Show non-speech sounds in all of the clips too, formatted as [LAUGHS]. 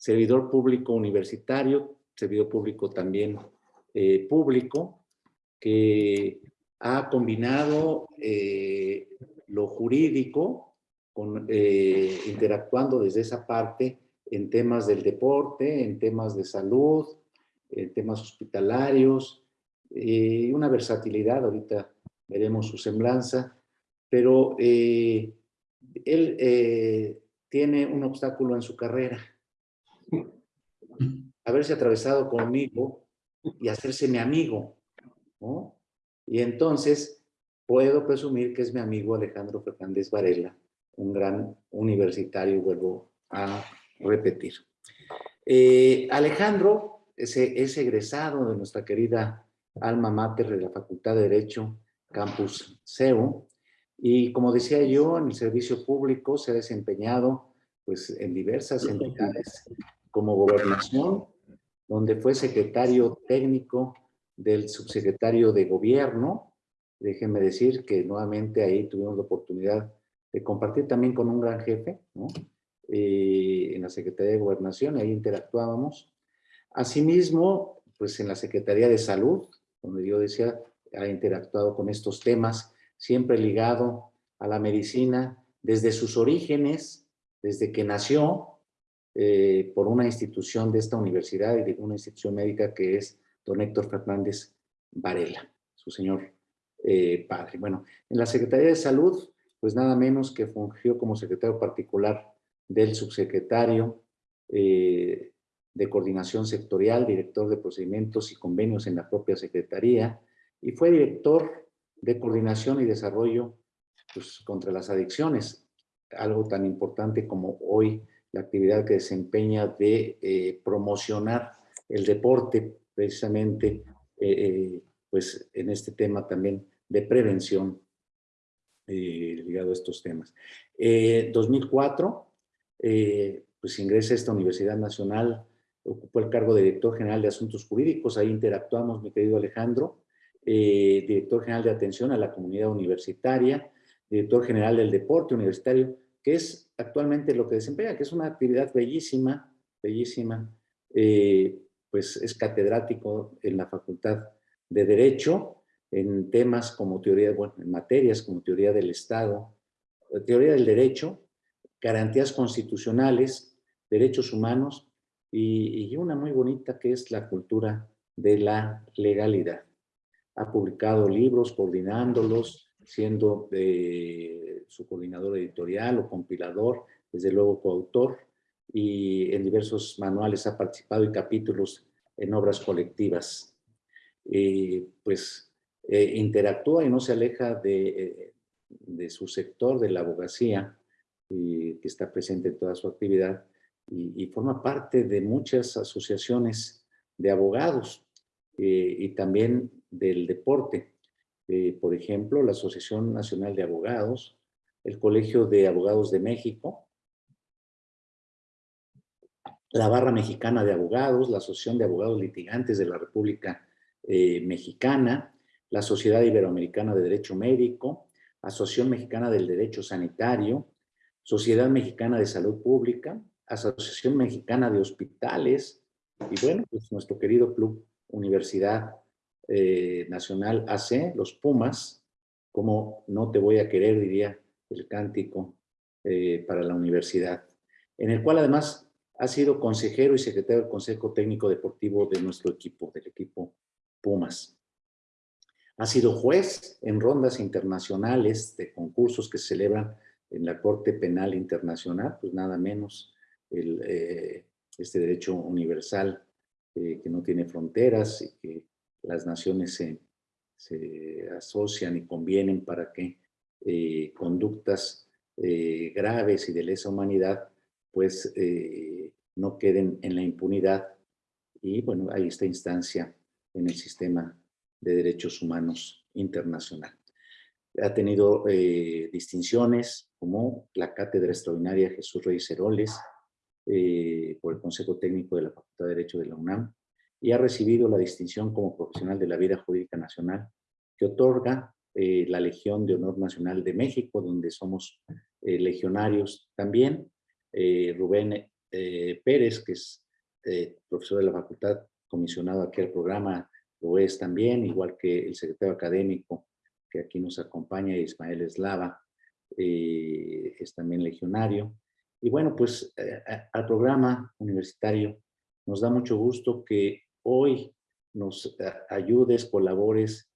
servidor público universitario, servidor público también eh, público, que ha combinado eh, lo jurídico, eh, interactuando desde esa parte en temas del deporte, en temas de salud, en temas hospitalarios, y una versatilidad, ahorita veremos su semblanza, pero él tiene un obstáculo en su carrera. Haberse atravesado conmigo y hacerse mi amigo. ¿no? Y entonces puedo presumir que es mi amigo Alejandro Fernández Varela, un gran universitario, vuelvo a repetir. Eh, Alejandro es, es, egresado de nuestra querida alma mater de la Facultad de Derecho, Campus CEU, y como decía yo, en el servicio público se ha desempeñado pues, en diversas entidades como gobernación, donde fue secretario técnico del subsecretario de gobierno. Déjenme decir que nuevamente ahí tuvimos la oportunidad de compartir también con un gran jefe, ¿no? Eh, en la Secretaría de Gobernación, ahí interactuábamos. Asimismo, pues en la Secretaría de Salud, donde yo decía, ha interactuado con estos temas, siempre ligado a la medicina, desde sus orígenes, desde que nació, eh, por una institución de esta universidad y de una institución médica que es don Héctor Fernández Varela, su señor eh, padre. Bueno, en la Secretaría de Salud, pues nada menos que fungió como secretario particular del subsecretario eh, de Coordinación Sectorial, director de procedimientos y convenios en la propia Secretaría, y fue director de Coordinación y Desarrollo pues, contra las adicciones, algo tan importante como hoy la actividad que desempeña de eh, promocionar el deporte precisamente eh, eh, pues en este tema también de prevención ligado a estos temas. 2004 pues ingresa a esta Universidad Nacional, ocupó el cargo de Director General de Asuntos Jurídicos, ahí interactuamos mi querido Alejandro, Director General de Atención a la Comunidad Universitaria, Director General del Deporte Universitario, que es actualmente lo que desempeña, que es una actividad bellísima, bellísima, eh, pues es catedrático en la Facultad de Derecho, en temas como teoría, bueno, en materias como teoría del Estado, teoría del derecho, garantías constitucionales, derechos humanos y, y una muy bonita que es la cultura de la legalidad. Ha publicado libros coordinándolos, siendo su coordinador editorial o compilador, desde luego coautor, y en diversos manuales ha participado y capítulos en obras colectivas. pues eh, interactúa y no se aleja de, de, su sector, de la abogacía, que está presente en toda su actividad, y, forma parte de muchas asociaciones de abogados eh, y también del deporte. Eh, por ejemplo, la Asociación Nacional de Abogados, el Colegio de Abogados de México, la Barra Mexicana de Abogados, la Asociación de Abogados Litigantes de la República eh, Mexicana, la Sociedad Iberoamericana de Derecho Médico, Asociación Mexicana del Derecho Sanitario, Sociedad Mexicana de Salud Pública, Asociación Mexicana de Hospitales, y bueno, pues nuestro querido Club Universidad eh, nacional AC, los Pumas, como no te voy a querer, diría el cántico eh, para la universidad, en el cual además ha sido consejero y secretario del Consejo Técnico Deportivo de nuestro equipo, del equipo Pumas. Ha sido juez en rondas internacionales de concursos que se celebran en la Corte Penal Internacional, pues nada menos el, eh, este derecho universal que no tiene fronteras y que las naciones se, asocian y convienen para que eh, conductas eh, graves y de lesa humanidad pues eh, no queden en la impunidad y bueno, hay esta instancia en el sistema de derechos humanos internacional. Ha tenido distinciones como la Cátedra Extraordinaria Jesús Reyes Heroles por el Consejo Técnico de la Facultad de Derecho de la UNAM, y ha recibido la distinción como profesional de la vida jurídica nacional que otorga eh, la Legión de Honor Nacional de México, donde somos eh, legionarios también. Eh, Rubén Pérez, que es profesor de la facultad, comisionado aquí al programa, lo es también, igual que el secretario académico que aquí nos acompaña, Ismael Eslava, es también legionario. Y bueno, pues al programa universitario nos da mucho gusto que hoy nos ayudes, colabores,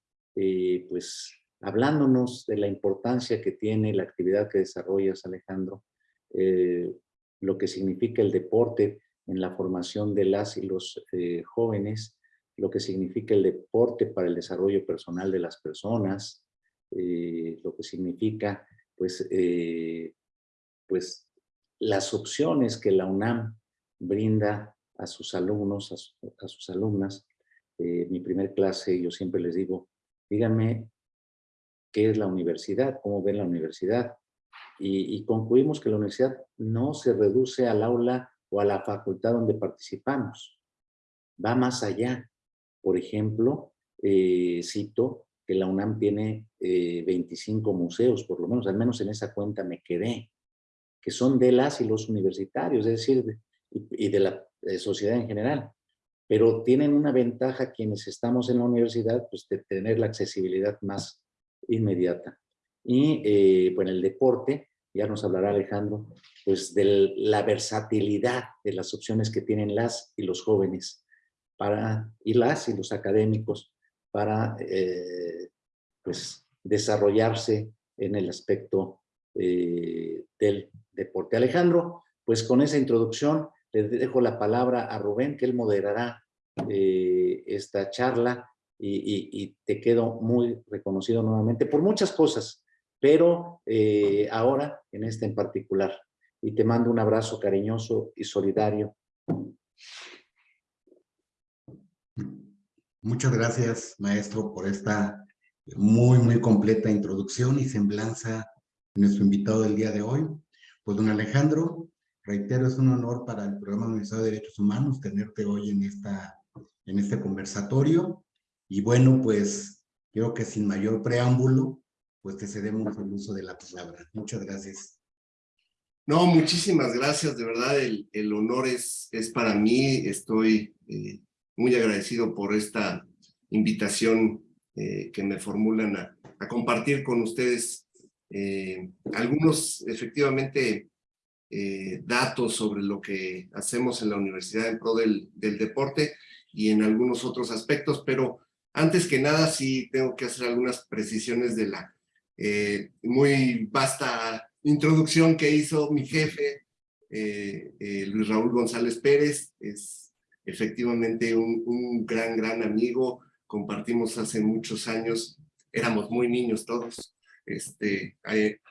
pues hablándonos de la importancia que tiene la actividad que desarrollas, Alejandro, eh, lo que significa el deporte en la formación de las y los eh, jóvenes, lo que significa el deporte para el desarrollo personal de las personas, eh, lo que significa pues, pues las opciones que la UNAM brinda a sus alumnos, a, sus alumnas. mi primer clase, yo siempre les digo, díganme qué es la universidad, cómo ven la universidad. Y, concluimos que la universidad no se reduce al aula o a la facultad donde participamos. Va más allá. Por ejemplo, eh, cito que la UNAM tiene 25 eh, museos, por lo menos, al menos en esa cuenta me quedé, que son de las y los universitarios, es decir, y, de la sociedad en general. Pero tienen una ventaja quienes estamos en la universidad, pues de tener la accesibilidad más inmediata. Y eh, bueno, el deporte, ya nos hablará Alejandro, pues de la versatilidad de las opciones que tienen las y los jóvenes para, y las y los académicos para eh, pues desarrollarse en el aspecto eh, del deporte. Alejandro, pues con esa introducción le dejo la palabra a Rubén, que él moderará eh, esta charla y, te quedo muy reconocido nuevamente por muchas cosas, pero eh, ahora en este en particular. Y te mando un abrazo cariñoso y solidario. Muchas gracias, maestro, por esta muy, muy completa introducción y semblanza de nuestro invitado del día de hoy. Pues, don Alejandro, reitero, es un honor para el Programa Universitario de Derechos Humanos tenerte hoy en, esta, en este conversatorio. Y bueno, pues creo que sin mayor preámbulo, pues te cedemos el uso de la palabra. Muchas gracias. No, muchísimas gracias, de verdad el, el honor es, es para mí, estoy eh, muy agradecido por esta invitación eh, que me formulan a, a, compartir con ustedes eh, algunos efectivamente datos sobre lo que hacemos en la universidad en pro del, deporte y en algunos otros aspectos, pero antes que nada, sí tengo que hacer algunas precisiones de la eh, muy vasta introducción que hizo mi jefe, eh, eh, Luis Raúl González Pérez. Es efectivamente un, gran, gran amigo. Compartimos hace muchos años, éramos muy niños todos, este,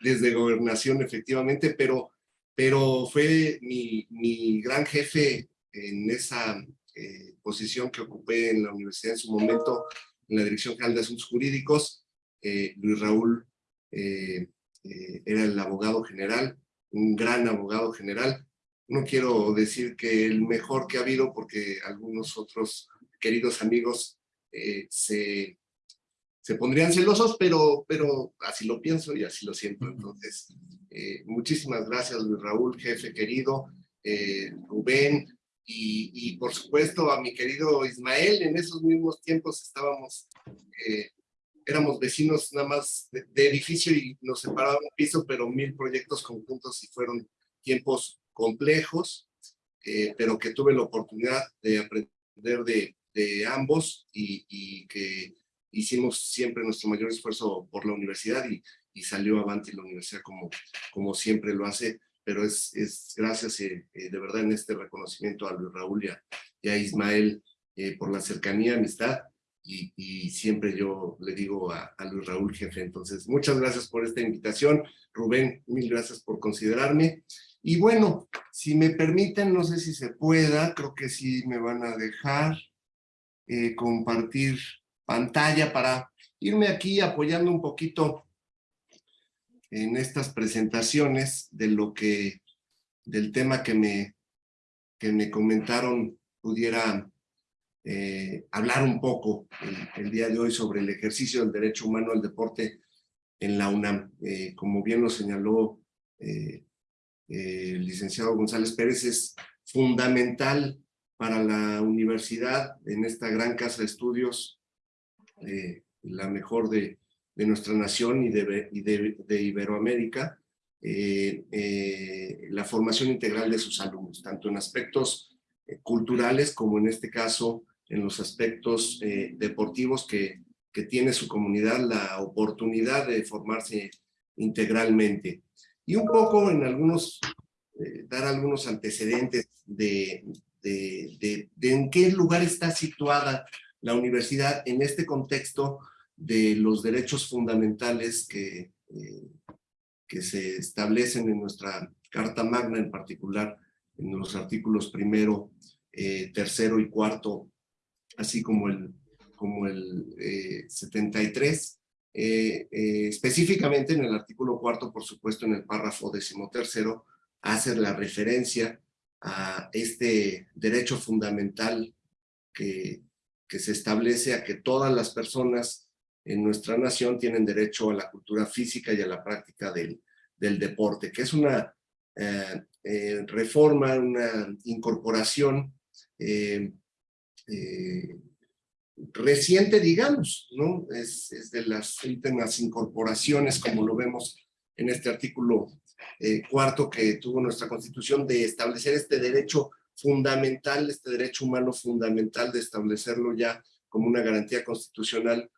desde gobernación efectivamente, pero, pero fue mi, mi gran jefe en esa eh, posición que ocupé en la universidad en su momento, en la Dirección General de Asuntos Jurídicos. Eh, Luis Raúl eh, era el abogado general, un gran abogado general. No quiero decir que el mejor que ha habido, porque algunos otros queridos amigos se, se pondrían celosos, pero, pero así lo pienso y así lo siento. Entonces, muchísimas gracias Luis Raúl, jefe querido, Rubén, y, por supuesto a mi querido Ismael, en esos mismos tiempos estábamos, eh, éramos vecinos nada más de, edificio y nos separaba un piso, pero mil proyectos conjuntos y fueron tiempos complejos, eh, pero que tuve la oportunidad de aprender de, de ambos y, y, que hicimos siempre nuestro mayor esfuerzo por la universidad y, y salió avante la universidad como, como siempre lo hace pero es, es gracias eh, eh, de verdad en este reconocimiento a Luis Raúl y a, Ismael eh, por la cercanía, amistad, y, y, siempre yo le digo a, a, Luis Raúl, jefe, entonces muchas gracias por esta invitación, Rubén, mil gracias por considerarme, y bueno, si me permiten, no sé si se pueda, creo que sí me van a dejar compartir pantalla para irme aquí apoyando un poquito en estas presentaciones de lo que, del tema que me, que me comentaron pudiera eh, hablar un poco el, día de hoy sobre el ejercicio del derecho humano al deporte en la UNAM. Eh, como bien lo señaló eh, el licenciado González Pérez, es fundamental para la universidad en esta gran casa de estudios, eh, la mejor de, de, nuestra nación y de, y de Iberoamérica, eh, eh, la formación integral de sus alumnos, tanto en aspectos culturales como en este caso en los aspectos deportivos que, que tiene su comunidad la oportunidad de formarse integralmente. Y un poco en algunos, dar algunos antecedentes de, de, de, de, en qué lugar está situada la universidad en este contexto de los derechos fundamentales que, eh, que se establecen en nuestra Carta Magna, en particular en los artículos primero, eh, tercero y cuarto, así como el, como el eh, 73. Eh, eh, específicamente en el artículo cuarto, por supuesto, en el párrafo decimotercero, hace la referencia a este derecho fundamental que, que se establece a que todas las personas en nuestra nación tienen derecho a la cultura física y a la práctica del, del deporte, que es una eh, eh, reforma, una incorporación eh, reciente, digamos, ¿no? Es, es, de las últimas incorporaciones, como lo vemos en este artículo cuarto que tuvo nuestra Constitución, de establecer este derecho fundamental, este derecho humano fundamental, de establecerlo ya como una garantía constitucional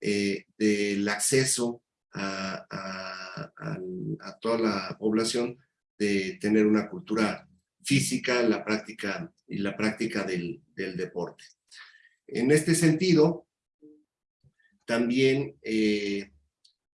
eh, del acceso a, a, toda la población de tener una cultura física, la práctica y la práctica del, del deporte. En este sentido, también eh,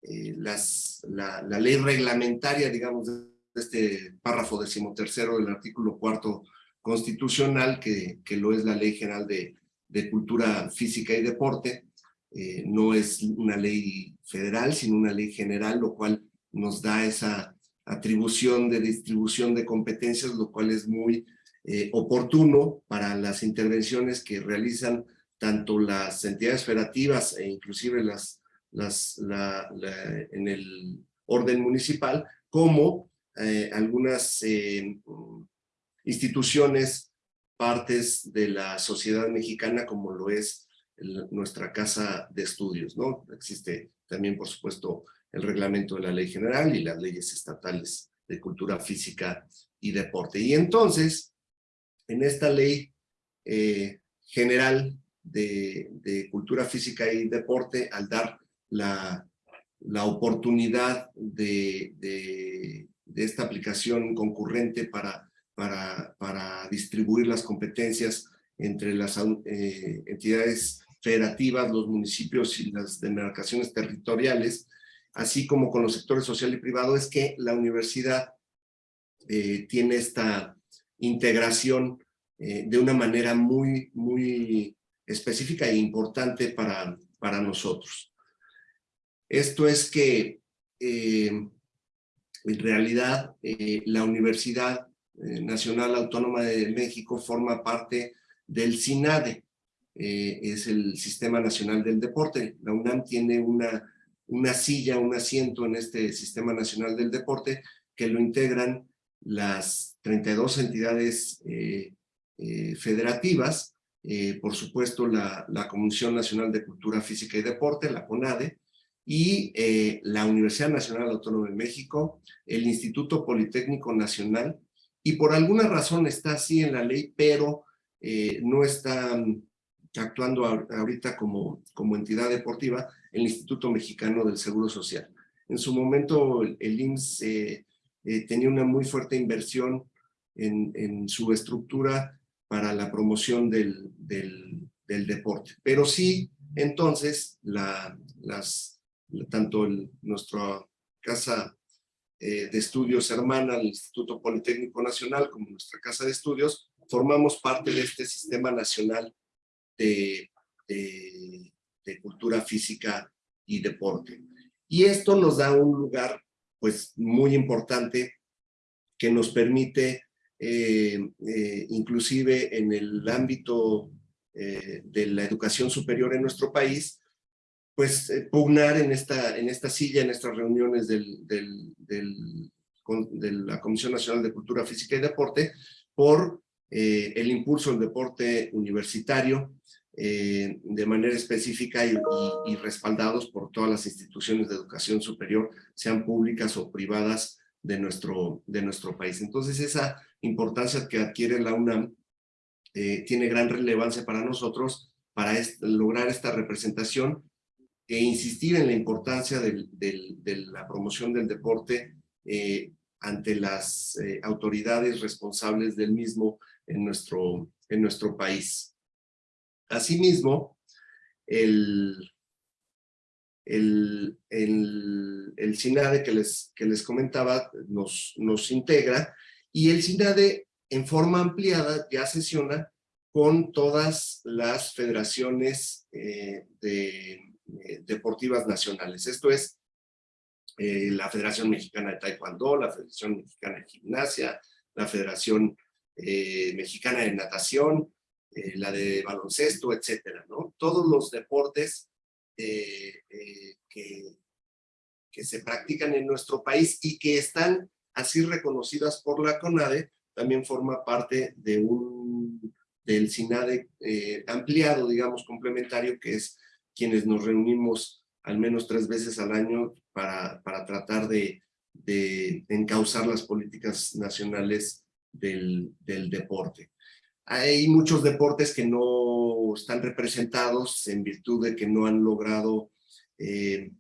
eh, las, la, la, ley reglamentaria, digamos, de este párrafo decimotercero del artículo cuarto constitucional, que, que lo es la Ley General de, de Cultura Física y Deporte, eh, no es una ley federal, sino una ley general, lo cual nos da esa atribución de distribución de competencias, lo cual es muy eh, oportuno para las intervenciones que realizan tanto las entidades federativas e inclusive las, las, la, la, en el orden municipal, como eh, algunas instituciones, partes de la sociedad mexicana, como lo es nuestra casa de estudios, ¿no? Existe también, por supuesto, el reglamento de la ley general y las leyes estatales de cultura física y deporte. Y entonces, en esta ley eh, general de, cultura física y deporte, al dar la, la oportunidad de, de, esta aplicación concurrente para, para, distribuir las competencias entre las eh, entidades federativas, los municipios y las demarcaciones territoriales, así como con los sectores social y privado, es que la universidad eh, tiene esta integración eh, de una manera muy, muy específica e importante para, para nosotros. Esto es que en realidad la Universidad Nacional Autónoma de México forma parte del SINADE, es el Sistema Nacional del Deporte. La UNAM tiene una una silla, un asiento en este Sistema Nacional del Deporte que lo integran las 32 entidades eh, eh, federativas, eh, por supuesto la, la, Comisión Nacional de Cultura Física y Deporte, la CONADE, y eh, la Universidad Nacional Autónoma de México, el Instituto Politécnico Nacional, y por alguna razón está así en la ley, pero eh, no está actuando ahorita como, como entidad deportiva, el Instituto Mexicano del Seguro Social. En su momento el, IMSS eh, eh, tenía una muy fuerte inversión en, su estructura para la promoción del, del, deporte. Pero sí, entonces, tanto el, nuestra casa eh, de estudios hermana, el Instituto Politécnico Nacional, como nuestra casa de estudios, formamos parte de este sistema nacional de, de, de cultura física y deporte. Y esto nos da un lugar pues muy importante que nos permite eh, eh, inclusive en el ámbito de la educación superior en nuestro país, pues eh, pugnar en esta, en esta silla, en estas reuniones de la Comisión Nacional de Cultura Física y Deporte, por eh, el impulso del deporte universitario eh, de manera específica y, respaldados por todas las instituciones de educación superior, sean públicas o privadas de nuestro, de nuestro país. Entonces esa importancia que adquiere la UNAM tiene gran relevancia para nosotros para lograr esta representación e insistir en la importancia de la promoción del deporte eh, ante las eh, autoridades responsables del mismo en nuestro, en nuestro país. Asimismo, el, el, el, SINADE que les, que les comentaba nos, nos integra y el SINADE en forma ampliada ya sesiona con todas las federaciones eh, de, deportivas nacionales. Esto es eh, la Federación Mexicana de Taekwondo, la Federación Mexicana de Gimnasia, la Federación Mexicana de Natación, la de baloncesto, etcétera, ¿no? Todos los deportes que, que se practican en nuestro país y que están así reconocidas por la CONADE, también forma parte de un, del SINADE eh, ampliado, digamos, complementario, que es quienes nos reunimos al menos tres veces al año para, para tratar de, de encauzar las políticas nacionales del, del deporte. Hay muchos deportes que no están representados en virtud de que no han logrado eh,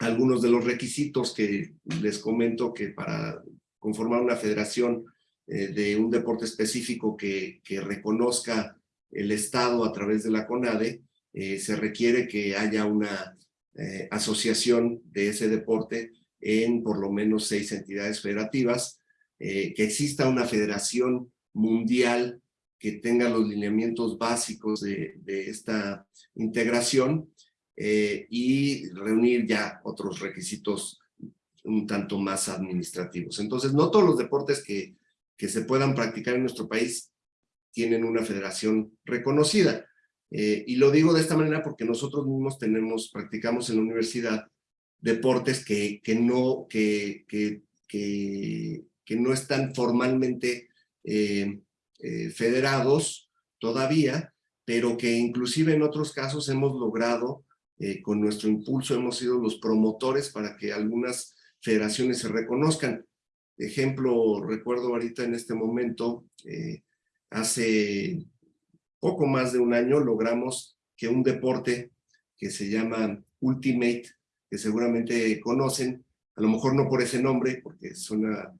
algunos de los requisitos que les comento que para conformar una federación eh, de un deporte específico que, que, reconozca el Estado a través de la CONADE, eh, se requiere que haya una eh, asociación de ese deporte en por lo menos seis entidades federativas, que exista una federación mundial que tenga los lineamientos básicos de, de esta integración y reunir ya otros requisitos un tanto más administrativos. Entonces, no todos los deportes que que se puedan practicar en nuestro país tienen una federación reconocida. Eh, y lo digo de esta manera porque nosotros mismos tenemos, practicamos en la universidad deportes que, que, no, que, que, que, no están formalmente eh, eh, federados todavía, pero que inclusive en otros casos hemos logrado, con nuestro impulso, hemos sido los promotores para que algunas federaciones se reconozcan. Ejemplo, recuerdo ahorita en este momento, hace poco más de un año logramos que un deporte que se llama Ultimate, que seguramente conocen, a lo mejor no por ese nombre, porque suena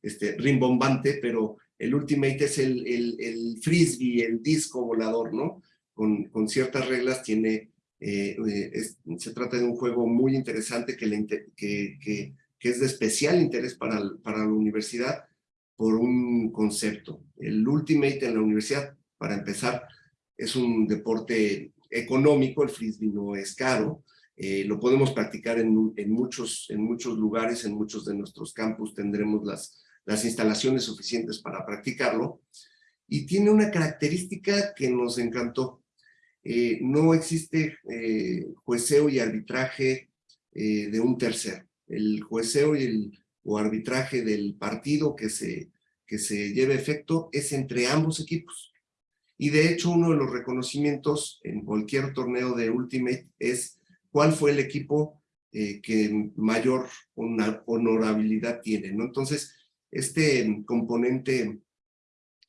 este, rimbombante, pero el Ultimate es el, el, frisbee, el disco volador, ¿no? Con, con ciertas reglas tiene, eh, eh, se trata de un juego muy interesante que, le, que, que que es de especial interés para, para la universidad por un concepto. El Ultimate en la universidad, para empezar, es un deporte económico, el frisbee no es caro, eh, lo podemos practicar en, en, muchos, en muchos lugares, en muchos de nuestros campus tendremos las, las instalaciones suficientes para practicarlo, y tiene una característica que nos encantó. Eh, no existe eh, jueceo y arbitraje de un tercero el jueceo y el o arbitraje del partido que se, que se lleve efecto es entre ambos equipos. Y de hecho uno de los reconocimientos en cualquier torneo de Ultimate es cuál fue el equipo eh, que mayor honorabilidad tiene. ¿no? Entonces, este componente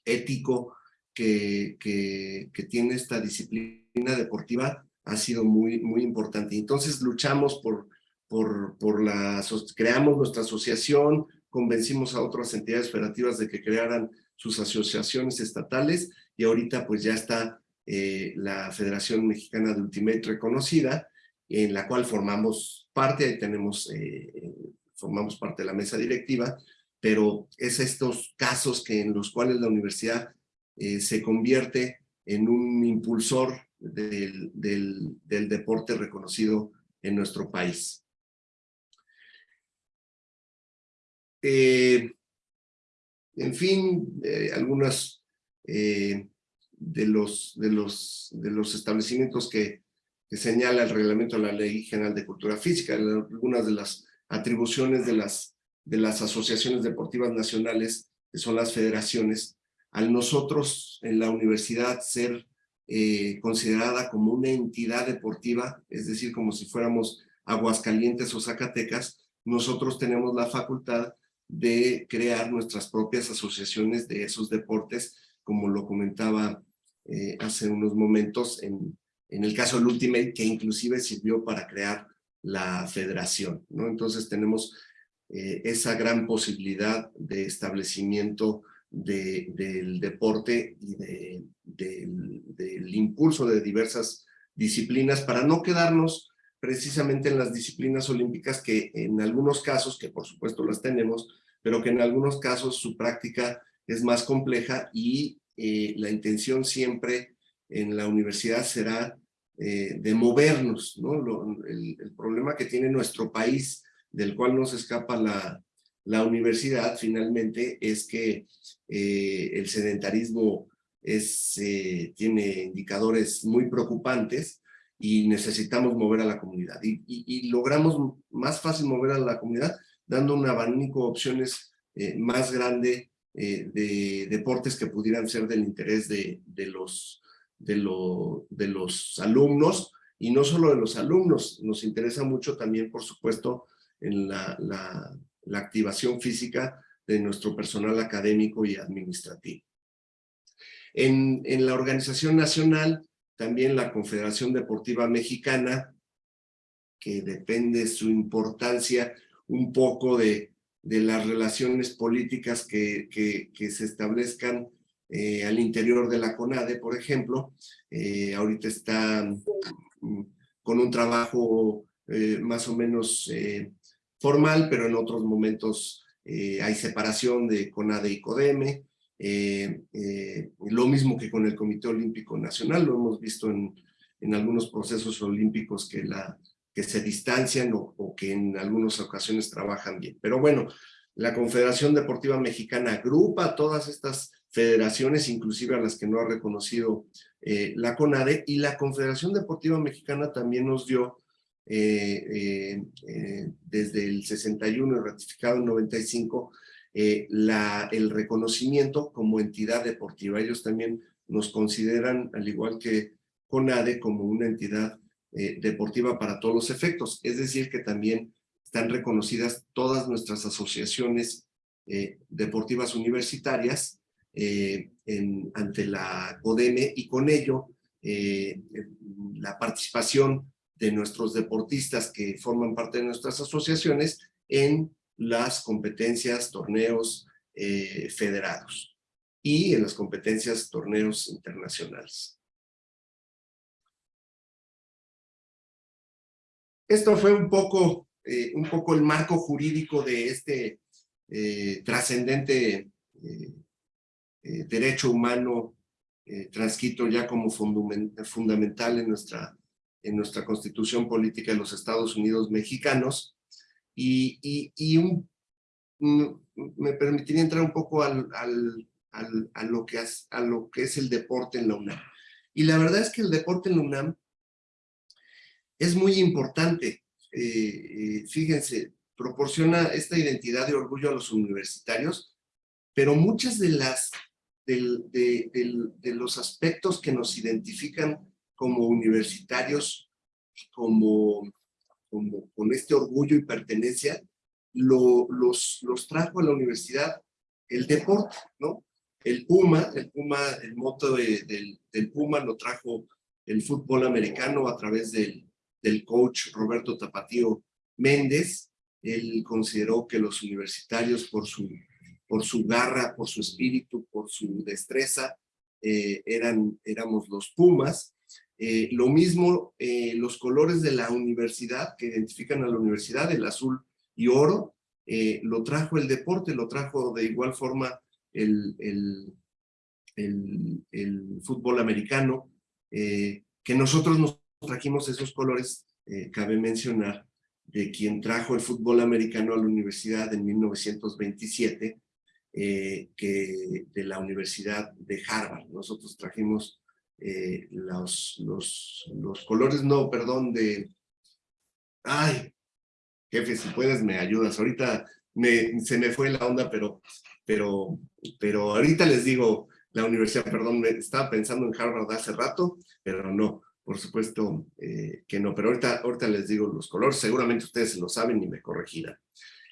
ético que, que, tiene esta disciplina deportiva ha sido muy, muy importante. Entonces luchamos por por, por la, creamos nuestra asociación, convencimos a otras entidades federativas de que crearan sus asociaciones estatales y ahorita pues ya está eh, la Federación Mexicana de Ultimate reconocida, en la cual formamos parte, tenemos, eh, formamos parte de la mesa directiva, pero es estos casos que en los cuales la universidad eh, se convierte en un impulsor del, del, deporte reconocido en nuestro país. En fin, algunas eh, de, los, de, los, de los establecimientos que, señala el reglamento de la Ley General de Cultura Física, algunas de las atribuciones de las, de las asociaciones deportivas nacionales, que son las federaciones, al nosotros en la universidad ser eh, considerada como una entidad deportiva, es decir, como si fuéramos Aguascalientes o Zacatecas, nosotros tenemos la facultad de crear nuestras propias asociaciones de esos deportes, como lo comentaba eh, hace unos momentos en, en el caso del Ultimate, que inclusive sirvió para crear la federación, ¿no? Entonces tenemos eh, esa gran posibilidad de establecimiento de, del deporte y de, del impulso de diversas disciplinas para no quedarnos precisamente en las disciplinas olímpicas que en algunos casos, que por supuesto las tenemos, pero que en algunos casos su práctica es más compleja y eh, la intención siempre en la universidad será eh, de movernos, ¿no? el, problema que tiene nuestro país, del cual nos escapa la, la universidad finalmente, es que eh, el sedentarismo tiene indicadores muy preocupantes y necesitamos mover a la comunidad. Y, y, logramos más fácil mover a la comunidad dando un abanico de opciones más grande de deportes que pudieran ser del interés de, de los de, lo, de los alumnos, y no solo de los alumnos, nos interesa mucho también, por supuesto, en la, la, activación física de nuestro personal académico y administrativo. En, en, la organización nacional, también la Confederación Deportiva Mexicana, que depende su importancia un poco de, de las relaciones políticas que, que, se establezcan eh, al interior de la CONADE, por ejemplo. Eh, ahorita está mm, con un trabajo eh, más o menos formal, pero en otros momentos hay separación de CONADE y CODEME. lo mismo que con el Comité Olímpico Nacional, lo hemos visto en, en algunos procesos olímpicos que, la, que se distancian o, que en algunas ocasiones trabajan bien. Pero bueno, la Confederación Deportiva Mexicana agrupa todas estas federaciones, inclusive a las que no ha reconocido eh, la CONADE, y la Confederación Deportiva Mexicana también nos dio eh, eh, desde el 61 y ratificado en 95 la, el reconocimiento como entidad deportiva. Ellos también nos consideran, al igual que CONADE, como una entidad deportiva para todos los efectos. Es decir, que también están reconocidas todas nuestras asociaciones deportivas universitarias eh, ante la CODEME y con ello eh, la participación de nuestros deportistas que forman parte de nuestras asociaciones en las competencias, torneos eh, federados y en las competencias, torneos internacionales. Esto fue un poco, un poco el marco jurídico de este trascendente eh, derecho humano eh, transcrito ya como fundamental en nuestra, en nuestra constitución política de los Estados Unidos mexicanos. Y, y, un, me permitiría entrar un poco al, al, al, lo que es, a lo que es el deporte en la UNAM. Y la verdad es que el deporte en la UNAM es muy importante. Eh, fíjense, proporciona esta identidad de orgullo a los universitarios, pero muchas de las de, los aspectos que nos identifican como universitarios, como, como con este orgullo y pertenencia, lo, los, los trajo a la universidad el deporte, ¿no? El Puma, el Puma, el moto del, del Puma lo trajo el fútbol americano a través del, del coach Roberto Tapatío Méndez. Él consideró que los universitarios, por su por su garra, por su espíritu, por su destreza, eh, eran, éramos los Pumas. Eh, lo mismo eh, los colores de la universidad, que identifican a la universidad, el azul y oro, lo trajo el deporte, lo trajo de igual forma el, el, el, fútbol americano, que nosotros nos trajimos esos colores, cabe mencionar, de quien trajo el fútbol americano a la universidad en 1927, eh, que de la Universidad de Harvard. Nosotros trajimos eh, los, los, colores, no, perdón, de... Ay, jefe, si puedes me ayudas. Ahorita me, se me fue la onda, pero, pero, pero ahorita les digo la universidad, perdón, estaba pensando en Harvard hace rato, pero no, por supuesto eh, que no, pero ahorita, les digo los colores, seguramente ustedes lo saben y me corregirán.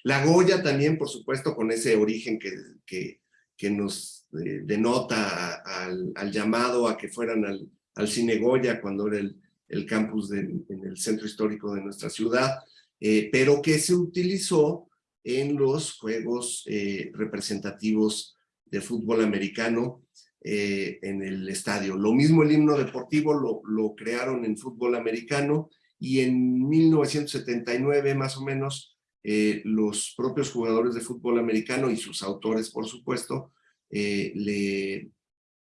La Goya también, por supuesto, con ese origen que, que, que nos eh, denota al, llamado a que fueran al, Cine Goya cuando era el, el campus en el centro histórico de nuestra ciudad, eh, pero que se utilizó en los juegos representativos de fútbol americano eh, en el estadio. Lo mismo el himno deportivo lo, crearon en fútbol americano y en 1979 más o menos eh, los propios jugadores de fútbol americano y sus autores por supuesto eh, le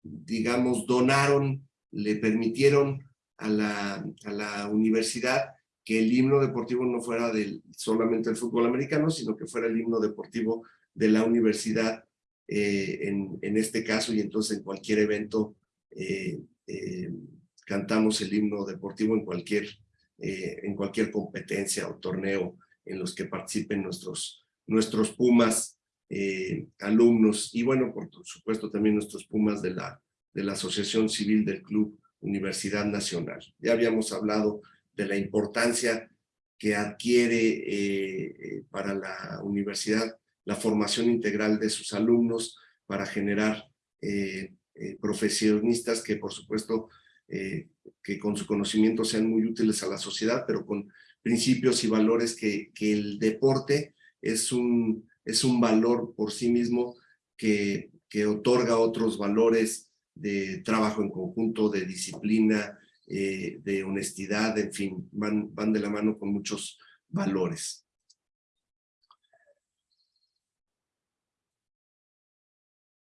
digamos donaron, le permitieron a la, a la universidad que el himno deportivo no fuera solamente el fútbol americano, sino que fuera el himno deportivo de la universidad eh, en, este caso, y entonces en cualquier evento eh, eh, cantamos el himno deportivo en cualquier, eh, en cualquier competencia o torneo en los que participen nuestros, nuestros Pumas alumnos, y bueno, por supuesto también nuestros Pumas de la, de la Asociación Civil del Club Universidad Nacional. Ya habíamos hablado de la importancia que adquiere para la universidad la formación integral de sus alumnos para generar eh, eh profesionistas que por supuesto eh, que con su conocimiento sean muy útiles a la sociedad, pero con principios y valores que, el deporte es un, es un valor por sí mismo que, que otorga otros valores de trabajo en conjunto, de disciplina, de honestidad, en fin, van, van de la mano con muchos valores.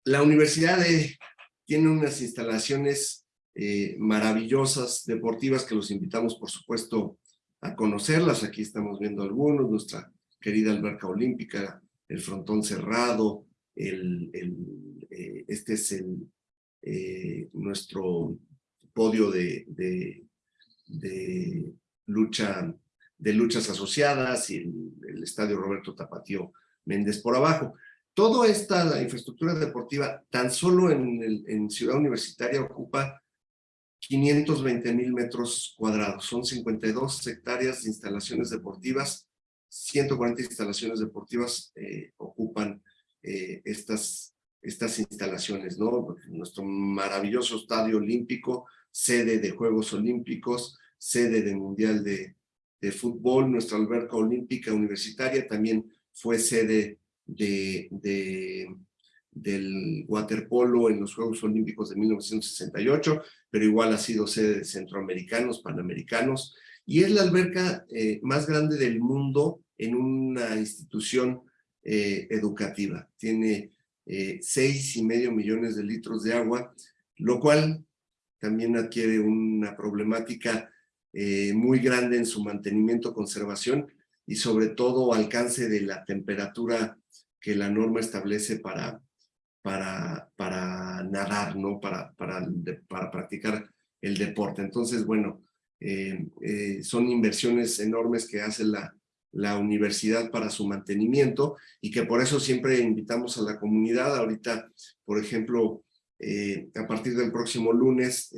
La universidad eh, tiene unas instalaciones eh, maravillosas, deportivas, que los invitamos, por supuesto, a conocerlas. Aquí estamos viendo algunos, nuestra querida alberca olímpica, el frontón cerrado, eh, este es el, eh, nuestro podio de, lucha, de luchas asociadas y el, el, estadio Roberto Tapatío Méndez por abajo. Toda esta infraestructura deportiva, tan solo en Ciudad Universitaria, ocupa 520 mil metros cuadrados. Son 52 hectáreas de instalaciones deportivas, 140 instalaciones deportivas eh, ocupan eh, estas, estas instalaciones, ¿no? Nuestro maravilloso estadio olímpico, sede de Juegos Olímpicos, sede del Mundial de, de Fútbol, nuestra alberca olímpica universitaria también fue sede de, de, del waterpolo en los Juegos Olímpicos de 1968, pero igual ha sido sede de centroamericanos, panamericanos, y es la alberca eh, más grande del mundo en una institución eh, educativa. Tiene eh, seis y medio millones de litros de agua, lo cual también adquiere una problemática eh, muy grande en su mantenimiento, conservación y sobre todo alcance de la temperatura que la norma establece para, para, para nadar, ¿no? Para, para, para practicar el deporte. Entonces, bueno, eh, eh, son inversiones enormes que hace la, la universidad para su mantenimiento y que por eso siempre invitamos a la comunidad. Ahorita, por ejemplo, eh, a partir del próximo lunes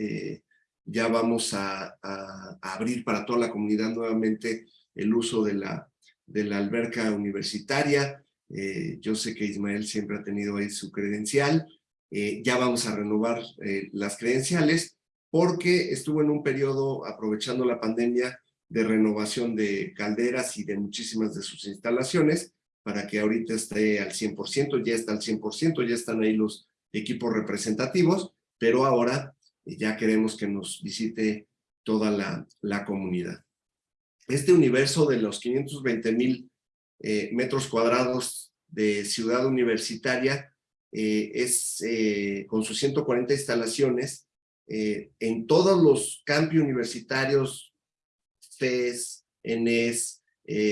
ya vamos a, a, a, abrir para toda la comunidad nuevamente el uso de la, de la alberca universitaria. Eh, yo sé que Ismael siempre ha tenido ahí su credencial. Eh, ya vamos a renovar eh, las credenciales porque estuvo en un periodo, aprovechando la pandemia, de renovación de calderas y de muchísimas de sus instalaciones para que ahorita esté al 100%, ya está al 100%, ya están ahí los equipos representativos, pero ahora ya queremos que nos visite toda la, la comunidad. Este universo de los 520 mil eh, metros cuadrados de ciudad universitaria eh, es eh, con sus 140 instalaciones en todos los campi universitarios, FES, ENES,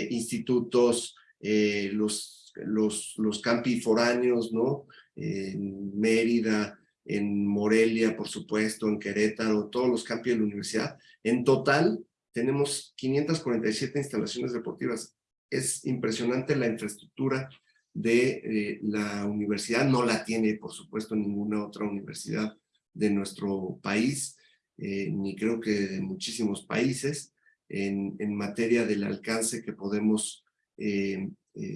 institutos, los, los, los campi foráneos, ¿no? en Mérida, en Morelia, por supuesto, en Querétaro, todos los campos de la universidad. En total, tenemos 547 instalaciones deportivas. Es impresionante la infraestructura de eh, la universidad, no la tiene por supuesto ninguna otra universidad de nuestro país, eh, ni creo que de muchísimos países, en, materia del alcance que podemos eh,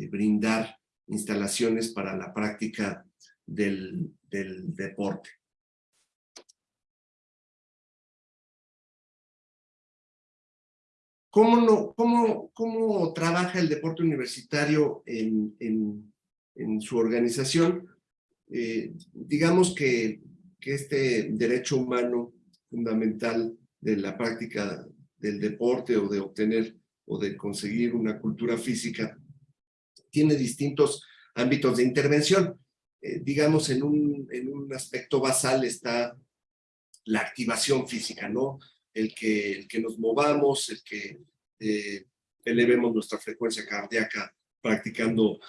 brindar instalaciones para la práctica del deporte. ¿Cómo, no, cómo, ¿Cómo trabaja el deporte universitario en, en, su organización? Eh, digamos que, que, este derecho humano fundamental de la práctica del deporte o de obtener o de conseguir una cultura física tiene distintos ámbitos de intervención. Eh, digamos, en un, en un aspecto basal está la activación física, ¿no? El que, el que nos movamos, el que eh, elevemos nuestra frecuencia cardíaca practicando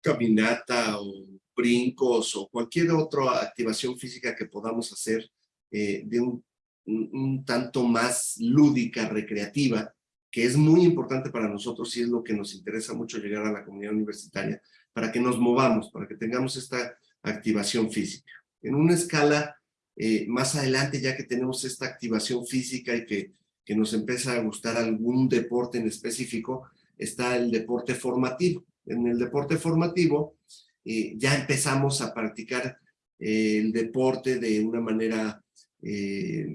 caminata o brincos o cualquier otra activación física que podamos hacer eh, de un, un, tanto más lúdica, recreativa, que es muy importante para nosotros y es lo que nos interesa mucho llegar a la comunidad universitaria, para que nos movamos, para que tengamos esta activación física. En una escala eh, más adelante, ya que tenemos esta activación física y que, que nos empieza a gustar algún deporte en específico, está el deporte formativo. En el deporte formativo eh, ya empezamos a practicar eh, el deporte de una manera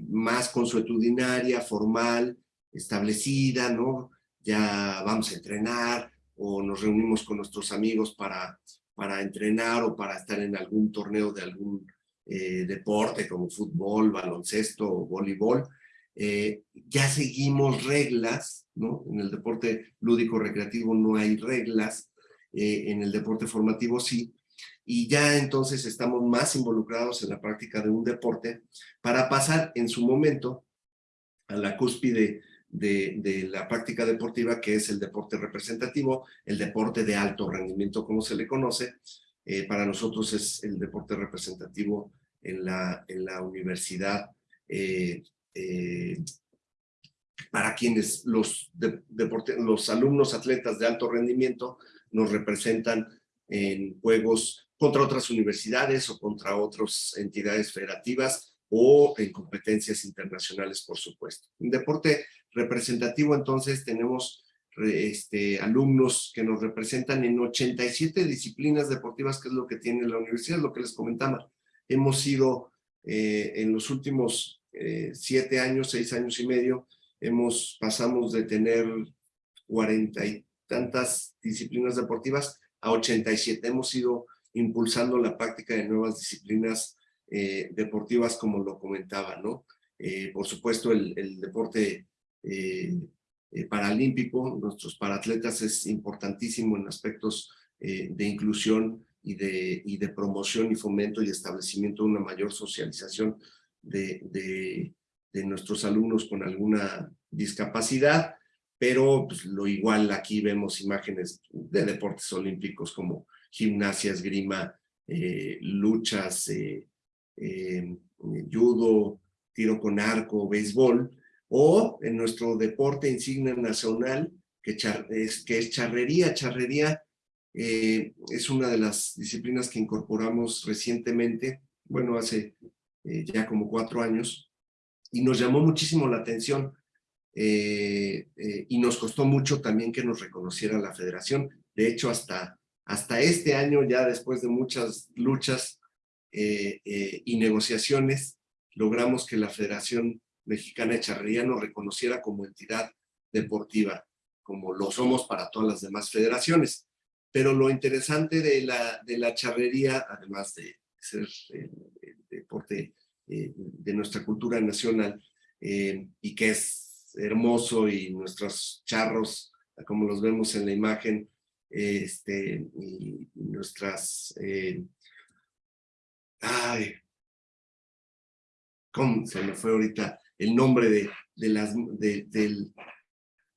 más consuetudinaria, formal, establecida, ¿no? Ya vamos a entrenar o nos reunimos con nuestros amigos para, para entrenar o para estar en algún torneo de algún eh, deporte como fútbol, baloncesto voleibol, eh, ya seguimos reglas, ¿no? En el deporte lúdico recreativo no hay reglas, eh, en el deporte formativo sí, y ya entonces estamos más involucrados en la práctica de un deporte para pasar en su momento a la cúspide de, la práctica deportiva, que es el deporte representativo, el deporte de alto rendimiento, como se le conoce, para nosotros es el deporte representativo en la, en la universidad, eh, eh, para quienes los, los alumnos atletas de alto rendimiento nos representan en juegos contra otras universidades o contra otras entidades federativas o en competencias internacionales, por supuesto. En deporte representativo, entonces, tenemos este, alumnos que nos representan en 87 disciplinas deportivas, que es lo que tiene la universidad, lo que les comentaba. Hemos sido eh, en los últimos eh, siete años, seis años y medio, hemos pasamos de tener cuarenta y tantas disciplinas deportivas a 87. Hemos ido impulsando la práctica de nuevas disciplinas eh, deportivas, como lo comentaba, ¿no? por supuesto, el, deporte paralímpico, nuestros paratletas es importantísimo en aspectos de inclusión y de, y de promoción y fomento y establecimiento de una mayor socialización de, de, nuestros alumnos con alguna discapacidad, pero pues, lo igual aquí vemos imágenes de deportes olímpicos como gimnasia, esgrima, eh, luchas, judo, tiro con arco, béisbol, o en nuestro deporte insignia nacional, que, es, que es charrería. Charrería eh, es una de las disciplinas que incorporamos recientemente, bueno, hace eh, ya como cuatro años, y nos llamó muchísimo la atención eh, y nos costó mucho también que nos reconociera la federación. De hecho, hasta, hasta este año, ya después de muchas luchas y negociaciones, logramos que la federación Mexicana de Charrería nos reconociera como entidad deportiva, como lo somos para todas las demás federaciones. Pero lo interesante de la, de la charrería, además de ser el, deporte eh, de nuestra cultura nacional, eh, y que es hermoso, y nuestros charros, como los vemos en la imagen, este, y nuestras... Eh, ay, ¿cómo se me fue ahorita? el nombre de, de, las, de,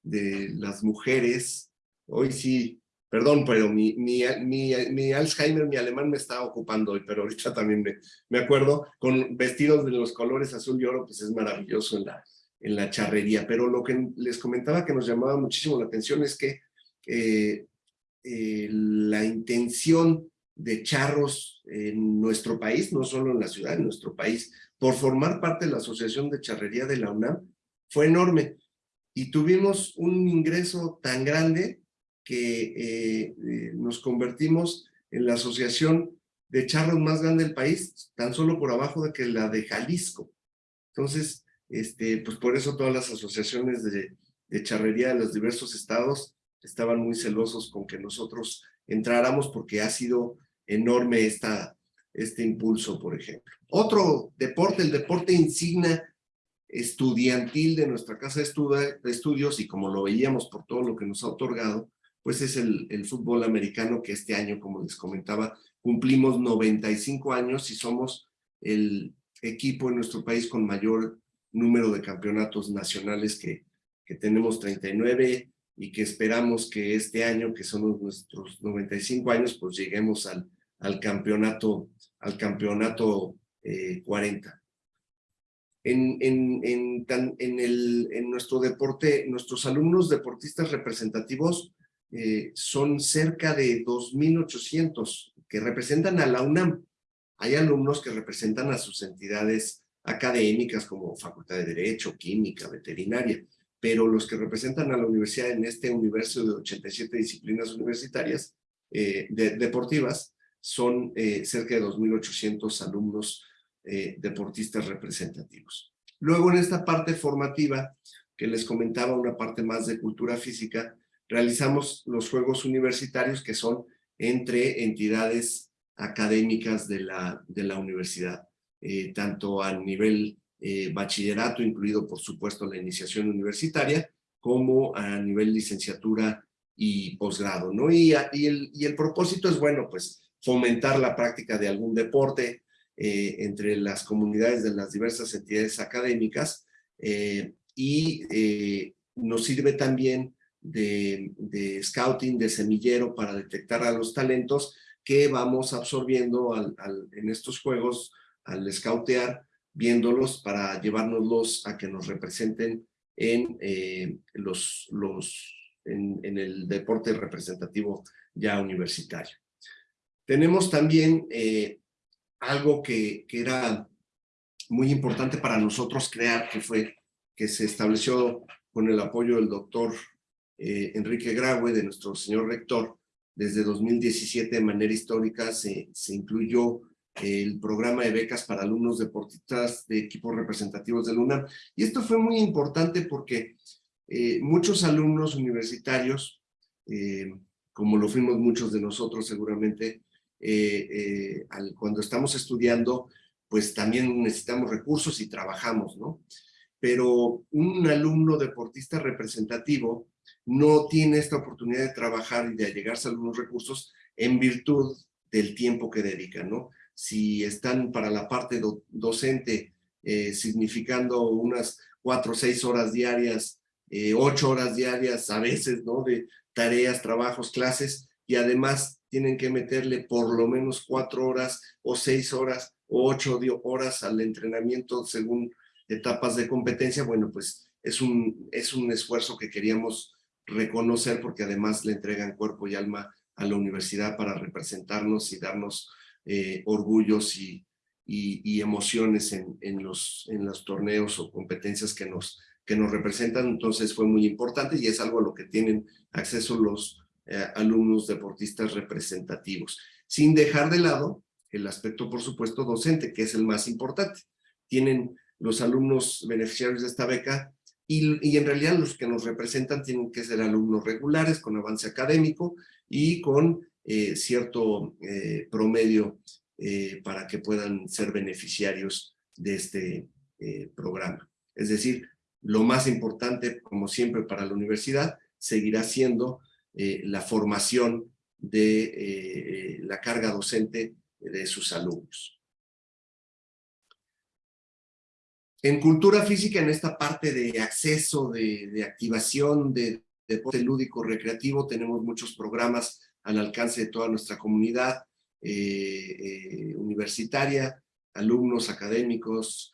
de, las mujeres. Hoy sí, perdón, pero mi, mi, mi, Alzheimer, mi alemán me está ocupando hoy, pero ahorita también me, me acuerdo, con vestidos de los colores azul y oro, pues es maravilloso en la, en la charrería. Pero lo que les comentaba que nos llamaba muchísimo la atención es que eh, eh, la intención de charros en nuestro país, no solo en la ciudad, en nuestro país, por formar parte de la Asociación de Charrería de la UNAM, fue enorme. Y tuvimos un ingreso tan grande que eh, eh, nos convertimos en la asociación de charros más grande del país, tan solo por abajo de que la de Jalisco. Entonces, este, pues por eso todas las asociaciones de, de charrería de los diversos estados estaban muy celosos con que nosotros entráramos porque ha sido enorme esta, este impulso, por ejemplo. Otro deporte, el deporte insignia estudiantil de nuestra casa de, estudios y como lo veíamos por todo lo que nos ha otorgado, pues es el, fútbol americano que este año, como les comentaba, cumplimos 95 años y somos el equipo en nuestro país con mayor número de campeonatos nacionales que, que tenemos 39 y que esperamos que este año, que son nuestros 95 años, pues lleguemos al, al campeonato, al campeonato 40. Eh, en, en, en, en, el, en nuestro deporte, nuestros alumnos deportistas representativos eh, son cerca de 2.800 que representan a la UNAM. Hay alumnos que representan a sus entidades académicas como Facultad de Derecho, Química, Veterinaria, pero los que representan a la universidad en este universo de 87 disciplinas universitarias eh, deportivas son eh, cerca de 2.800 alumnos deportistas representativos. Luego en esta parte formativa, que les comentaba una parte más de cultura física, realizamos los juegos universitarios que son entre entidades académicas de la, de la universidad, eh, tanto a nivel bachillerato, incluido por supuesto la iniciación universitaria, como a nivel licenciatura y posgrado, ¿no? Y, y, el, y el propósito es, bueno, pues fomentar la práctica de algún deporte eh, entre las comunidades de las diversas entidades académicas eh, y eh, nos sirve también de, scouting, de semillero para detectar a los talentos que vamos absorbiendo en estos juegos al scoutear, viéndolos para llevárnoslos a que nos representen en, los, los, en el deporte representativo ya universitario. Tenemos también eh, algo que, que, era muy importante para nosotros crear, que fue que se estableció con el apoyo del doctor eh, Enrique Graue, de nuestro señor rector, desde 2017 de manera histórica se, se incluyó el programa de becas para alumnos deportistas de equipos representativos de UNAM. Y esto fue muy importante porque eh, muchos alumnos universitarios, como lo fuimos muchos de nosotros seguramente, eh, eh, cuando estamos estudiando, pues también necesitamos recursos y trabajamos, ¿no? Pero un alumno deportista representativo no tiene esta oportunidad de trabajar y de allegarse a algunos recursos en virtud del tiempo que dedican, ¿no? Si están para la parte docente eh, significando unas cuatro o seis horas diarias, ocho horas diarias a veces, ¿no? De tareas, trabajos, clases, y además tienen que meterle por lo menos cuatro horas o seis horas o ocho horas al entrenamiento según etapas de competencia, bueno, pues es un, es un esfuerzo que queríamos reconocer porque además le entregan cuerpo y alma a la universidad para representarnos y darnos eh, orgullos y, emociones en, los, torneos o competencias que nos, que nos representan. Entonces fue muy importante y es algo a lo que tienen acceso los, eh, alumnos deportistas representativos, sin dejar de lado el aspecto, por supuesto, docente, que es el más importante. Tienen los alumnos beneficiarios de esta beca y, en realidad los que nos representan tienen que ser alumnos regulares, con avance académico y con eh, cierto eh, promedio para que puedan ser beneficiarios de este programa. Es decir, lo más importante, como siempre para la universidad, seguirá siendo eh, la formación de eh, la carga docente de sus alumnos. En cultura física, en esta parte de acceso, de, activación, de, deporte lúdico recreativo, tenemos muchos programas al alcance de toda nuestra comunidad eh, universitaria, alumnos académicos,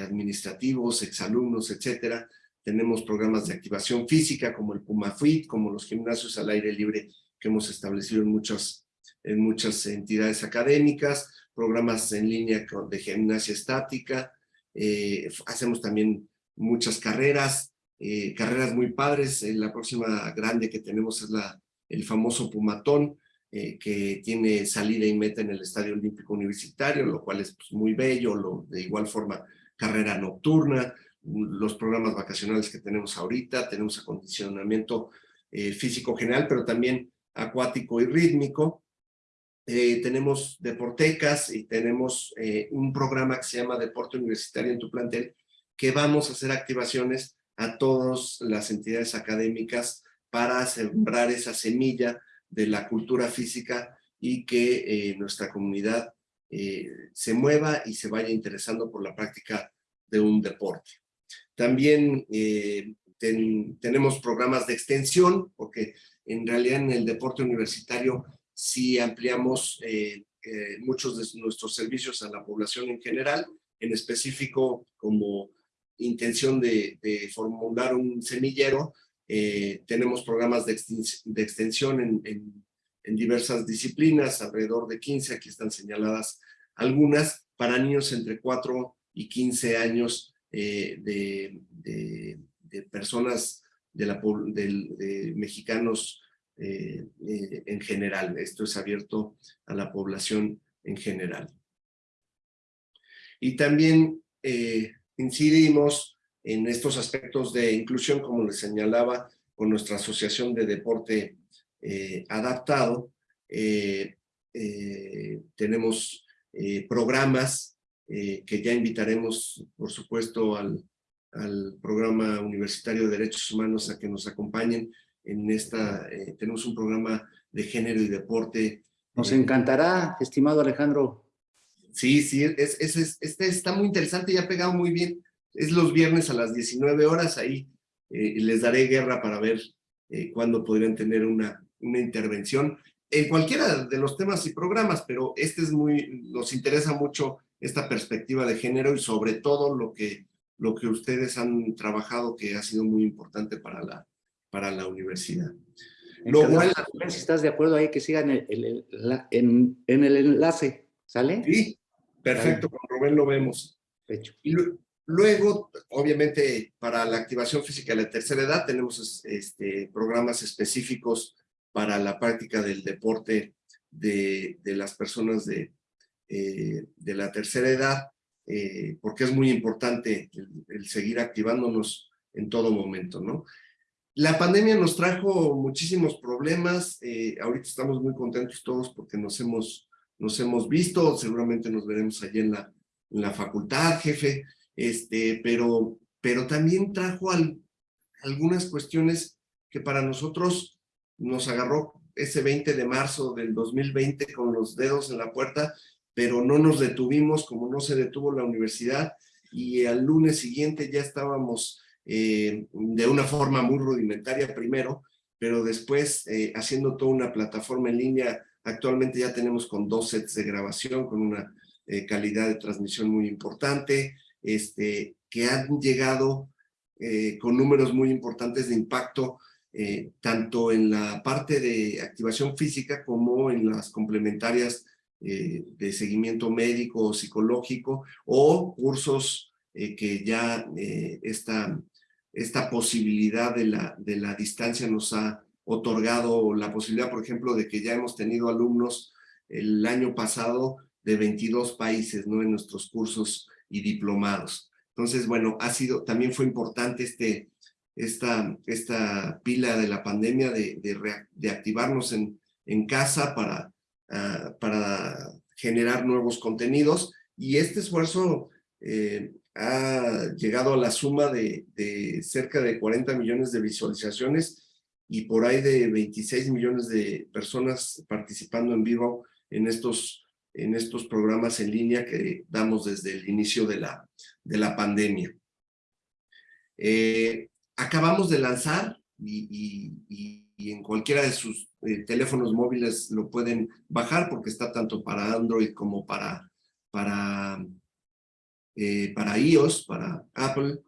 administrativos, exalumnos, etcétera, tenemos programas de activación física como el PumaFit, como los gimnasios al aire libre que hemos establecido en muchas, en muchas entidades académicas, programas en línea de gimnasia estática, eh, hacemos también muchas carreras, eh, carreras muy padres, la próxima grande que tenemos es la, el famoso Pumatón, eh, que tiene salida y meta en el Estadio Olímpico Universitario, lo cual es pues, muy bello, lo, de igual forma carrera nocturna, los programas vacacionales que tenemos ahorita, tenemos acondicionamiento eh, físico general, pero también acuático y rítmico, eh, tenemos deportecas y tenemos un programa que se llama Deporte Universitario en tu plantel, que vamos a hacer activaciones a todas las entidades académicas para sembrar esa semilla de la cultura física y que eh, nuestra comunidad eh, se mueva y se vaya interesando por la práctica de un deporte. También eh, tenemos programas de extensión, porque en realidad en el deporte universitario sí ampliamos muchos de nuestros servicios a la población en general, en específico como intención de, formular un semillero eh, tenemos programas de, extensión en, diversas disciplinas, alrededor de 15, aquí están señaladas algunas, para niños entre 4 y 15 años eh, de, personas de, la, mexicanos eh, en general. Esto es abierto a la población en general. Y también incidimos en estos aspectos de inclusión, como les señalaba, con nuestra Asociación de Deporte eh, Adaptado. Eh, eh, tenemos programas que ya invitaremos, por supuesto, al, al, Programa Universitario de Derechos Humanos a que nos acompañen en esta, tenemos un programa de género y deporte. Nos encantará, estimado Alejandro. Sí, sí, es, es, este está muy interesante y ha pegado muy bien es los viernes a las 19 horas, ahí eh, les daré guerra para ver eh, cuándo podrían tener una, una intervención en cualquiera de los temas y programas, pero este es muy, nos interesa mucho esta perspectiva de género y sobre todo lo que, lo que ustedes han trabajado que ha sido muy importante para la, para la universidad. si estás de acuerdo ahí que sigan el, en, en, el enlace, ¿sale? Sí, perfecto, con Rubén lo vemos. Hecho. Y, Luego, obviamente, para la activación física de la tercera edad tenemos este, programas específicos para la práctica del deporte de, las personas de, eh, de, la tercera edad, eh, porque es muy importante el, seguir activándonos en todo momento, ¿no? La pandemia nos trajo muchísimos problemas, eh, ahorita estamos muy contentos todos porque nos hemos, nos hemos visto, seguramente nos veremos allí en la, la facultad, jefe, este, pero, pero también trajo algunas cuestiones que para nosotros nos agarró ese 20 de marzo del 2020 con los dedos en la puerta, pero no nos detuvimos como no se detuvo la universidad y al lunes siguiente ya estábamos eh, de una forma muy rudimentaria primero, pero después eh, haciendo toda una plataforma en línea, actualmente ya tenemos con dos sets de grabación, con una eh, calidad de transmisión muy importante, este, que han llegado eh, con números muy importantes de impacto, eh, tanto en la parte de activación física como en las complementarias eh, de seguimiento médico o psicológico o cursos que ya esta, esta posibilidad de la, de la distancia nos ha otorgado la posibilidad, por ejemplo, de que ya hemos tenido alumnos el año pasado de 22 países ¿no? en nuestros cursos y diplomados. Entonces, bueno, ha sido, también fue importante este, esta, esta pila de la pandemia de, de, activarnos en, en casa para, ah, para generar nuevos contenidos y este esfuerzo eh, ha llegado a la suma de, de, cerca de 40 millones de visualizaciones y por ahí de 26 millones de personas participando en vivo en estos en estos programas en línea que damos desde el inicio de la, de la pandemia. Eh, acabamos de lanzar y, en cualquiera de sus eh, teléfonos móviles lo pueden bajar porque está tanto para Android como para, para, eh, para iOS, para Apple,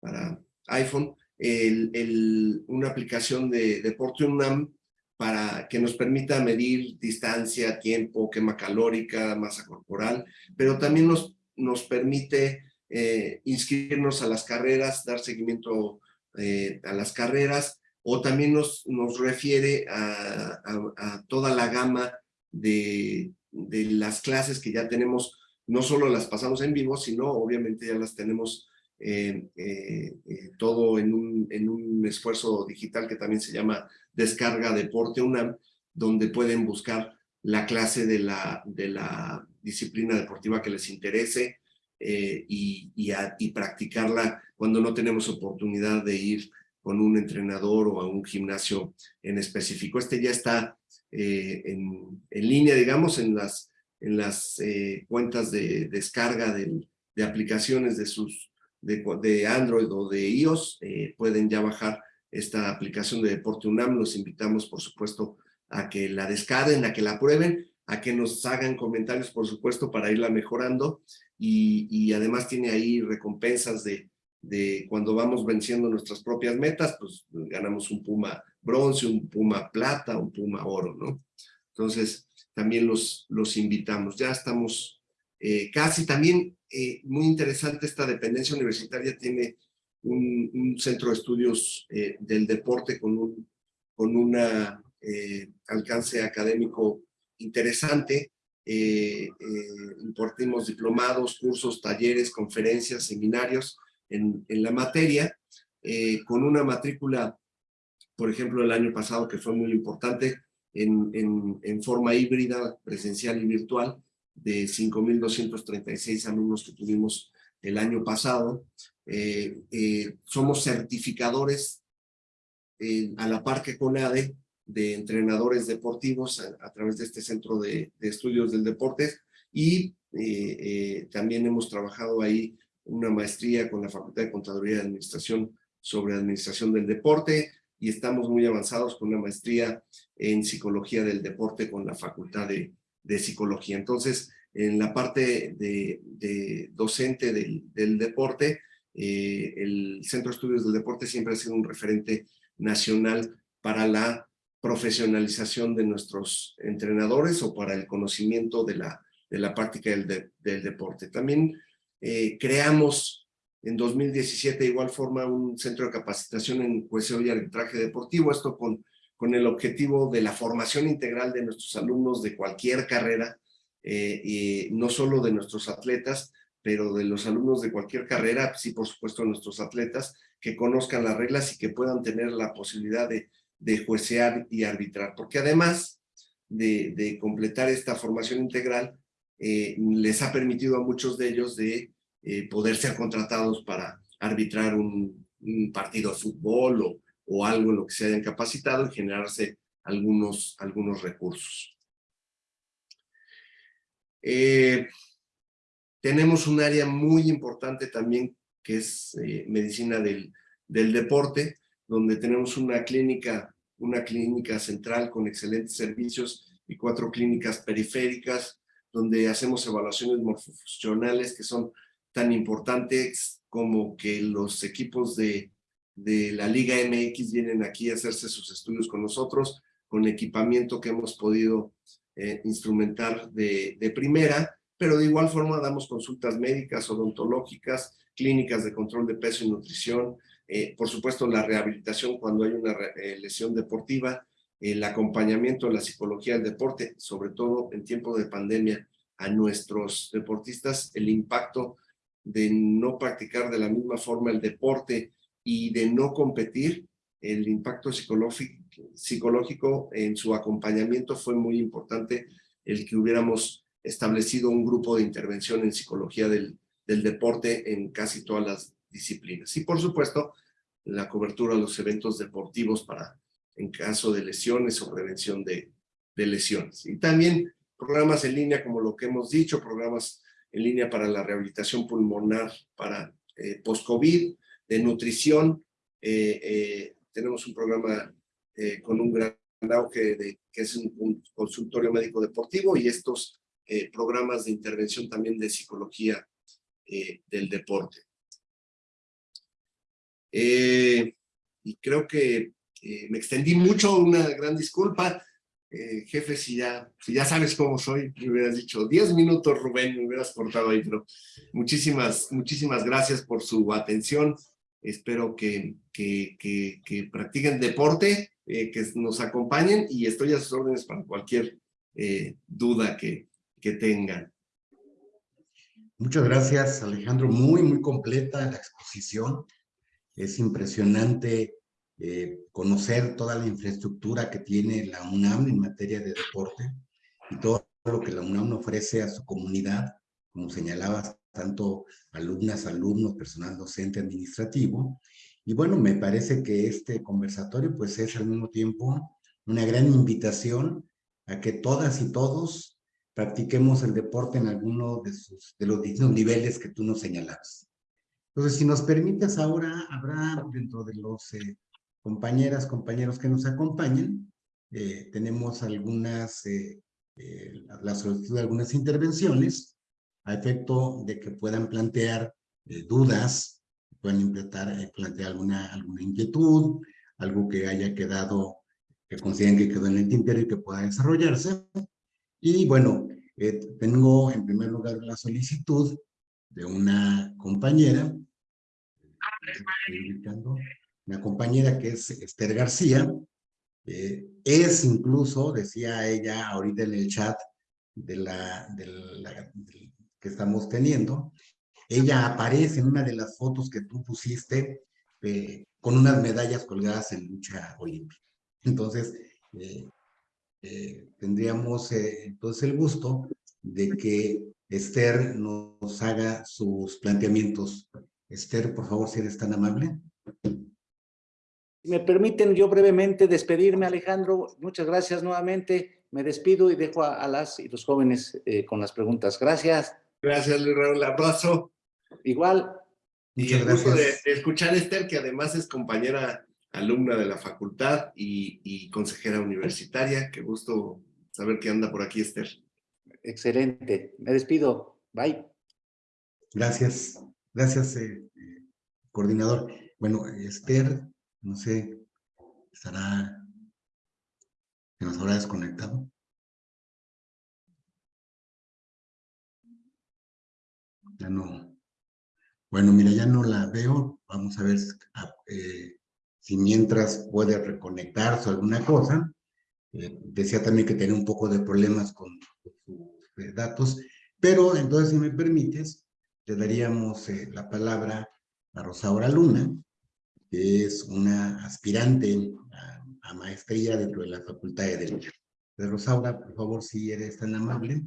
para iPhone, el, una aplicación de Deporte UNAM para que nos permita medir distancia, tiempo, quema calórica, masa corporal, pero también nos, nos permite eh, inscribirnos a las carreras, dar seguimiento eh, a las carreras, o también nos, nos refiere a, a, toda la gama de, de, las clases que ya tenemos, no solo las pasamos en vivo, sino obviamente ya las tenemos eh, eh, todo en un, en un esfuerzo digital que también se llama Descarga Deporte UNAM, donde pueden buscar la clase de la, de la disciplina deportiva que les interese eh, y, y, y, practicarla cuando no tenemos oportunidad de ir con un entrenador o a un gimnasio en específico. Este ya está en, en, línea, digamos, en las, en las cuentas de descarga de, de aplicaciones de sus de, Android o de iOS eh, pueden ya bajar esta aplicación de Deporte UNAM. Los invitamos, por supuesto, a que la descarguen, a que la prueben, a que nos hagan comentarios, por supuesto, para irla mejorando. Y, y además tiene ahí recompensas de, de cuando vamos venciendo nuestras propias metas, pues ganamos un Puma bronce, un Puma plata, un Puma oro, ¿no? Entonces, también los, los invitamos. Ya estamos eh, casi también eh, muy interesante esta dependencia universitaria tiene un, centro de estudios eh, del deporte con un con una, alcance académico interesante. impartimos diplomados, cursos, talleres, conferencias, seminarios en, en la materia, con una matrícula, por ejemplo, el año pasado que fue muy importante, en, forma híbrida, presencial y virtual, de 5.236 alumnos que tuvimos el año pasado. Eh, eh, somos certificadores eh, a la par que CONADE de entrenadores deportivos a, través de este centro de, estudios del deporte y también hemos trabajado ahí una maestría con la Facultad de Contaduría y Administración sobre Administración del Deporte y estamos muy avanzados con una maestría en Psicología del Deporte con la Facultad de, de psicología. Entonces, en la parte de, docente del, deporte, eh, el Centro de Estudios del Deporte siempre ha sido un referente nacional para la profesionalización de nuestros entrenadores o para el conocimiento de la, de la práctica del, del deporte. También eh, creamos en 2017 de igual forma un centro de capacitación en jueceo y arbitraje deportivo, esto con con el objetivo de la formación integral de nuestros alumnos de cualquier carrera, eh, y no solo de nuestros atletas, pero de los alumnos de cualquier carrera, sí, por supuesto, nuestros atletas, que conozcan las reglas y que puedan tener la posibilidad de, de juecear y arbitrar. Porque además de, completar esta formación integral, eh, les ha permitido a muchos de ellos de eh, poder ser contratados para arbitrar un, un partido de fútbol o, o algo en lo que se hayan capacitado y generarse algunos, algunos recursos. Eh, tenemos un área muy importante también que es eh, medicina del, del deporte, donde tenemos una clínica, una clínica central con excelentes servicios y cuatro clínicas periféricas, donde hacemos evaluaciones morfofuncionales que son tan importantes como que los equipos de de la Liga MX vienen aquí a hacerse sus estudios con nosotros, con equipamiento que hemos podido eh, instrumentar de, de, primera, pero de igual forma damos consultas médicas, odontológicas, clínicas de control de peso y nutrición, eh, por supuesto la rehabilitación cuando hay una eh, lesión deportiva, el acompañamiento de la psicología del deporte, sobre todo en tiempo de pandemia, a nuestros deportistas, el impacto de no practicar de la misma forma el deporte y de no competir, el impacto psicológico, en su acompañamiento fue muy importante el que hubiéramos establecido un grupo de intervención en psicología del, deporte en casi todas las disciplinas. Y por supuesto, la cobertura de los eventos deportivos para en caso de lesiones o prevención de lesiones. Y también programas en línea, como lo que hemos dicho, programas en línea para la rehabilitación pulmonar para eh, post-COVID, de nutrición. Eh, eh, tenemos un programa eh, con un gran auge que es un, consultorio médico deportivo y estos programas de intervención también de psicología del deporte. y creo que me extendí mucho, una gran disculpa. Eh, jefe, si ya, si ya sabes cómo soy, me hubieras dicho 10 minutos, Rubén, me hubieras cortado ahí, pero muchísimas, muchísimas gracias por su atención. Espero que, que, que, que practiquen deporte, eh, que nos acompañen y estoy a sus órdenes para cualquier eh, duda que, que tengan. Muchas gracias, Alejandro. Muy, muy completa la exposición. Es impresionante eh, conocer toda la infraestructura que tiene la UNAM en materia de deporte y todo lo que la UNAM ofrece a su comunidad, como señalabas, tanto alumnas, alumnos, personal docente, administrativo. Y bueno, me parece que este conversatorio pues es al mismo tiempo una gran invitación a que todas y todos practiquemos el deporte en alguno de, sus, de los distintos niveles que tú nos señalabas. Entonces, si nos permites ahora, habrá dentro de los eh, compañeras, compañeros que nos acompañan, eh, tenemos algunas, eh, eh, la solicitud de algunas intervenciones a efecto de que puedan plantear eh, dudas, puedan implementar, plantear alguna, alguna inquietud, algo que haya quedado, que consideren que quedó en el tintero y que pueda desarrollarse. Y bueno, tengo en primer lugar la solicitud de una compañera, una compañera que es Esther García, eh, es incluso, decía ella ahorita en el chat de la, que estamos teniendo, ella aparece en una de las fotos que tú pusiste eh, con unas medallas colgadas en lucha olímpica. Entonces, eh, tendríamos entonces el gusto de que Esther nos haga sus planteamientos. Esther, por favor, si eres tan amable. Si me permiten yo brevemente despedirme, Alejandro. Muchas gracias nuevamente. Me despido y dejo a, a las y los jóvenes eh, con las preguntas. Gracias. Gracias, Luis Raúl. Abrazo. Igual. Y el gusto de escuchar a Esther, que además es compañera alumna de la facultad y, y, consejera universitaria. Qué gusto saber que anda por aquí, Esther. Excelente. Me despido. Bye. Gracias. Gracias, eh, coordinador. Bueno, Esther, no sé, estará, se nos habrá desconectado. Ya no. Bueno, mira, ya no la veo. Vamos a ver eh, si mientras puede reconectarse o alguna cosa. Eh, decía también que tenía un poco de problemas con sus eh, datos, pero entonces, si me permites, le daríamos la palabra a Rosaura Luna, es una aspirante a, a, maestría dentro de la Facultad de Derecho. De Rosaura, por favor, si eres tan amable.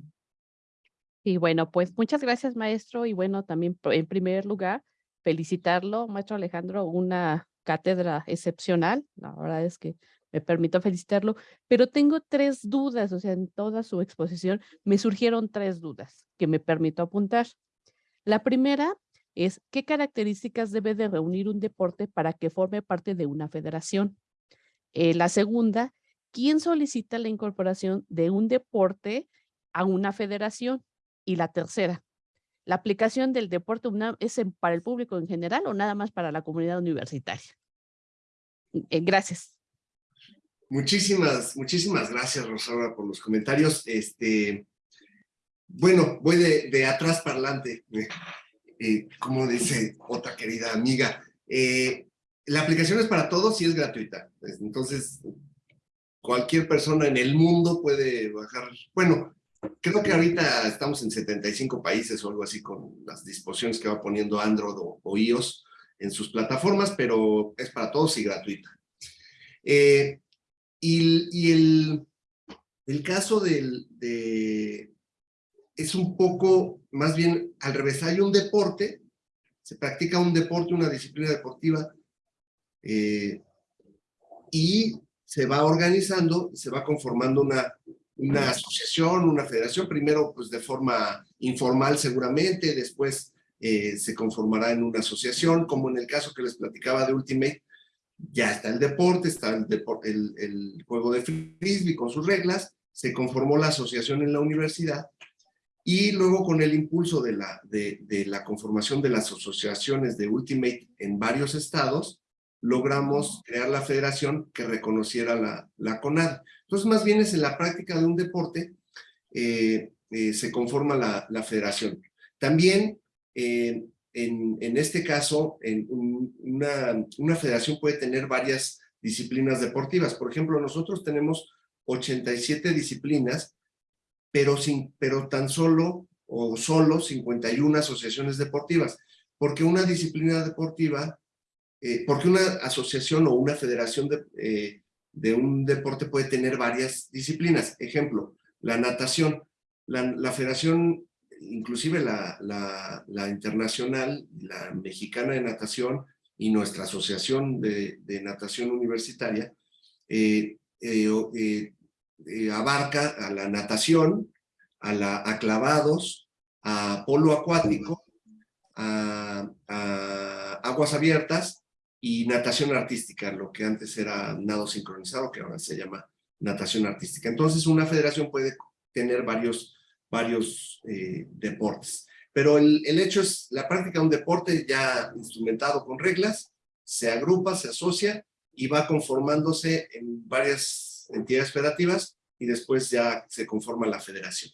Y bueno, pues muchas gracias, maestro. Y bueno, también en primer lugar, felicitarlo, maestro Alejandro, una cátedra excepcional. La verdad es que me permito felicitarlo, pero tengo tres dudas, o sea, en toda su exposición me surgieron tres dudas que me permito apuntar. La primera es, ¿qué características debe de reunir un deporte para que forme parte de una federación? Eh, la segunda, ¿quién solicita la incorporación de un deporte a una federación? Y la tercera, ¿la aplicación del deporte UNAM es para el público en general o nada más para la comunidad universitaria? Eh, gracias. Muchísimas, muchísimas gracias, Rosaura, por los comentarios. Este, bueno, voy de, de atrás para adelante, eh, como dice otra querida amiga. Eh, la aplicación es para todos y es gratuita. Entonces, cualquier persona en el mundo puede bajar. Bueno, Creo que ahorita estamos en 75 países o algo así con las disposiciones que va poniendo Android o, iOS en sus plataformas, pero es para todos y gratuita. Eh, y, el, caso del, de... es un poco, más bien al revés, hay un deporte, se practica un deporte, una disciplina deportiva, eh, y se va organizando, se va conformando una, una asociación, una federación, primero pues de forma informal seguramente, después eh, se conformará en una asociación, como en el caso que les platicaba de Ultimate, ya está el deporte, está el, el, el juego de frisbee con sus reglas, se conformó la asociación en la universidad, y luego con el impulso de la, de, la conformación de las asociaciones de Ultimate en varios estados, logramos crear la federación que reconociera la, la CONAD. Entonces, más bien es en la práctica de un deporte eh, eh, se conforma la, la federación. También, eh, en, en, este caso, en una, una federación puede tener varias disciplinas deportivas. Por ejemplo, nosotros tenemos 87 disciplinas, pero, sin, pero tan solo o solo 51 asociaciones deportivas, porque una disciplina deportiva, eh, porque una asociación o una federación de, eh, de, un deporte puede tener varias disciplinas. Ejemplo, la natación. La, la federación, inclusive la, la, la, internacional, la mexicana de natación y nuestra asociación de, de natación universitaria, eh, eh, abarca a la natación, a, la, a clavados, a polo acuático, a, a, aguas abiertas y natación artística, lo que antes era nado sincronizado, que ahora se llama natación artística. Entonces una federación puede tener varios, varios eh, deportes. Pero el, el hecho es la práctica de un deporte ya instrumentado con reglas, se agrupa, se asocia y va conformándose en varias entidades federativas y después ya se conforma la federación.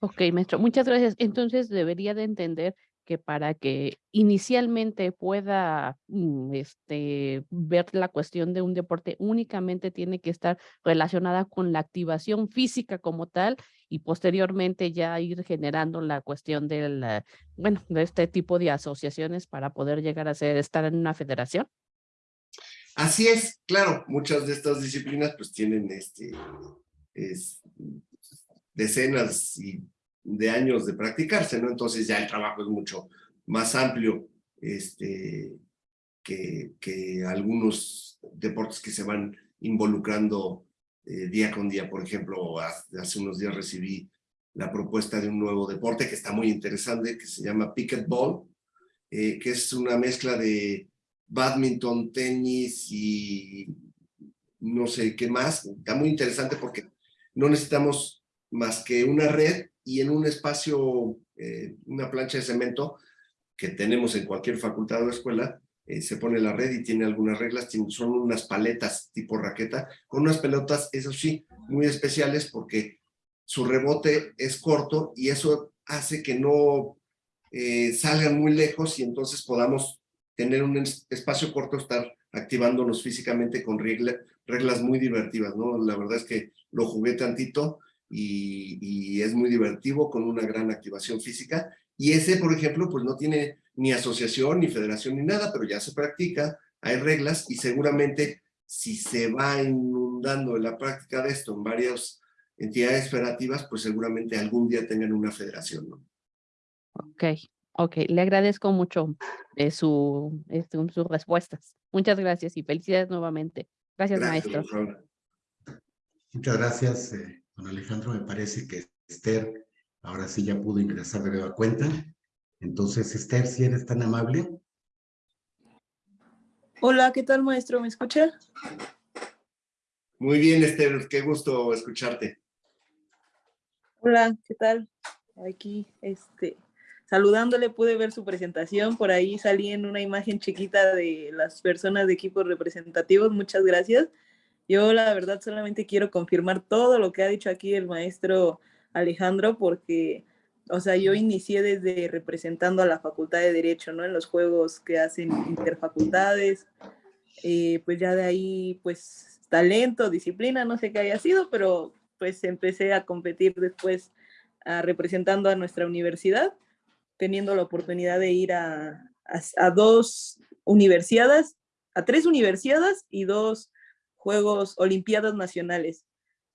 Ok, maestro, muchas gracias. Entonces debería de entender que para que inicialmente pueda mm, este, ver la cuestión de un deporte únicamente tiene que estar relacionada con la activación física como tal y posteriormente ya ir generando la cuestión del, bueno, de este tipo de asociaciones para poder llegar a ser, estar en una federación. Así es, claro, muchas de estas disciplinas pues tienen este, es, decenas y de años de practicarse, ¿no? Entonces ya el trabajo es mucho más amplio este, que, que algunos deportes que se van involucrando eh, día con día. Por ejemplo, hace unos días recibí la propuesta de un nuevo deporte que está muy interesante, que se llama Pickleball, eh, que es una mezcla de badminton, tenis y no sé qué más. Está muy interesante porque no necesitamos más que una red y en un espacio, eh, una plancha de cemento que tenemos en cualquier facultad o escuela, eh, se pone la red y tiene algunas reglas, son unas paletas tipo raqueta, con unas pelotas, eso sí, muy especiales porque su rebote es corto y eso hace que no eh, salgan muy lejos y entonces podamos tener un espacio corto, estar activándonos físicamente con regla, reglas muy divertidas, ¿no? La verdad es que lo jugué tantito y, es muy divertido con una gran activación física. Y ese, por ejemplo, pues no tiene ni asociación, ni federación, ni nada, pero ya se practica, hay reglas y seguramente si se va inundando la práctica de esto en varias entidades federativas, pues seguramente algún día tengan una federación, ¿no? Ok, Ok, le agradezco mucho eh, su, este, sus respuestas. Muchas gracias y felicidades nuevamente. Gracias, gracias maestro. Muchas gracias, eh, don Alejandro. Me parece que Esther ahora sí ya pudo ingresar de nueva cuenta. Entonces, Esther, si eres tan amable. Hola, ¿qué tal, maestro? ¿Me escucha? Muy bien, Esther. Qué gusto escucharte. Hola, ¿qué tal? Aquí, este, saludándole pude ver su presentación, por ahí salí en una imagen chiquita de las personas de equipos representativos, muchas gracias. Yo la verdad solamente quiero confirmar todo lo que ha dicho aquí el maestro Alejandro, porque, o sea, yo inicié desde representando a la Facultad de Derecho, ¿no? En los juegos que hacen interfacultades, eh, pues ya de ahí, pues, talento, disciplina, no sé qué haya sido, pero pues empecé a competir después a, representando a nuestra universidad teniendo la oportunidad de ir a, a, a dos universidades, a tres universidades y dos Juegos Olimpiadas Nacionales.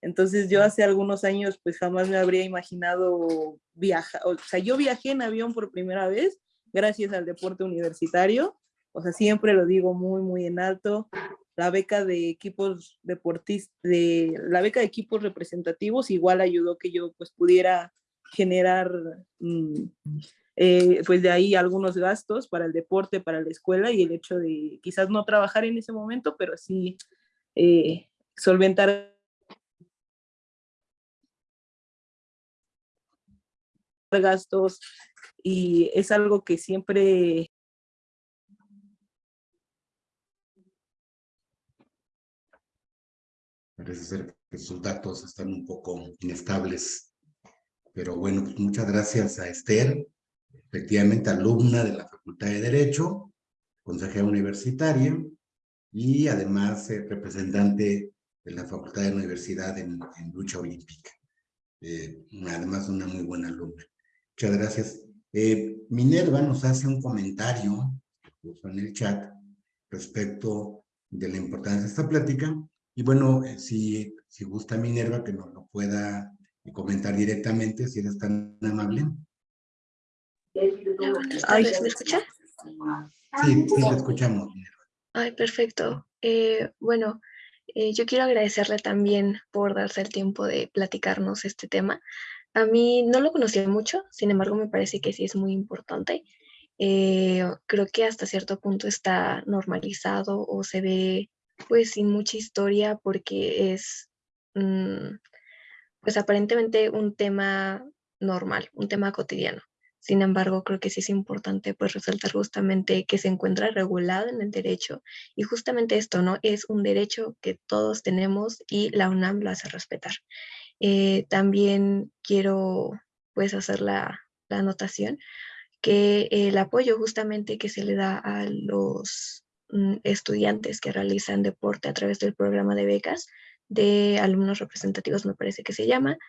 Entonces yo hace algunos años pues jamás me habría imaginado viajar, o sea, yo viajé en avión por primera vez gracias al deporte universitario, o sea, siempre lo digo muy, muy en alto, la beca de equipos deportistas, de, la beca de equipos representativos igual ayudó que yo pues pudiera generar mmm, eh, pues de ahí algunos gastos para el deporte, para la escuela y el hecho de quizás no trabajar en ese momento, pero sí eh, solventar gastos y es algo que siempre Parece ser que sus datos están un poco inestables. Pero bueno, pues, muchas gracias a Esther efectivamente alumna de la Facultad de Derecho, consejera universitaria y además eh, representante de la Facultad de Universidad en, lucha olímpica. Eh, además, una muy buena alumna. Muchas gracias. Eh, Minerva nos hace un comentario en el chat respecto de la importancia de esta plática. Y bueno, si, si gusta Minerva que nos lo pueda comentar directamente, si eres tan amable. Ay, ¿me escucha? Sí, sí, te escuchamos. Ay, perfecto. Eh, bueno, eh, yo quiero agradecerle también por darse el tiempo de platicarnos este tema. A mí no lo conocía mucho, sin embargo me parece que sí es muy importante. Eh, creo que hasta cierto punto está normalizado o se ve pues sin mucha historia porque es mm, pues aparentemente un tema normal, un tema cotidiano. Sin embargo, creo que sí es importante pues resaltar justamente que se encuentra regulado en el derecho y justamente esto, ¿no? Es un derecho que todos tenemos y la UNAM lo hace respetar. Eh, también quiero pues hacer la, la anotación que el apoyo justamente que se le da a los mm, estudiantes que realizan deporte a través del programa de becas de alumnos representativos, me parece que se llama,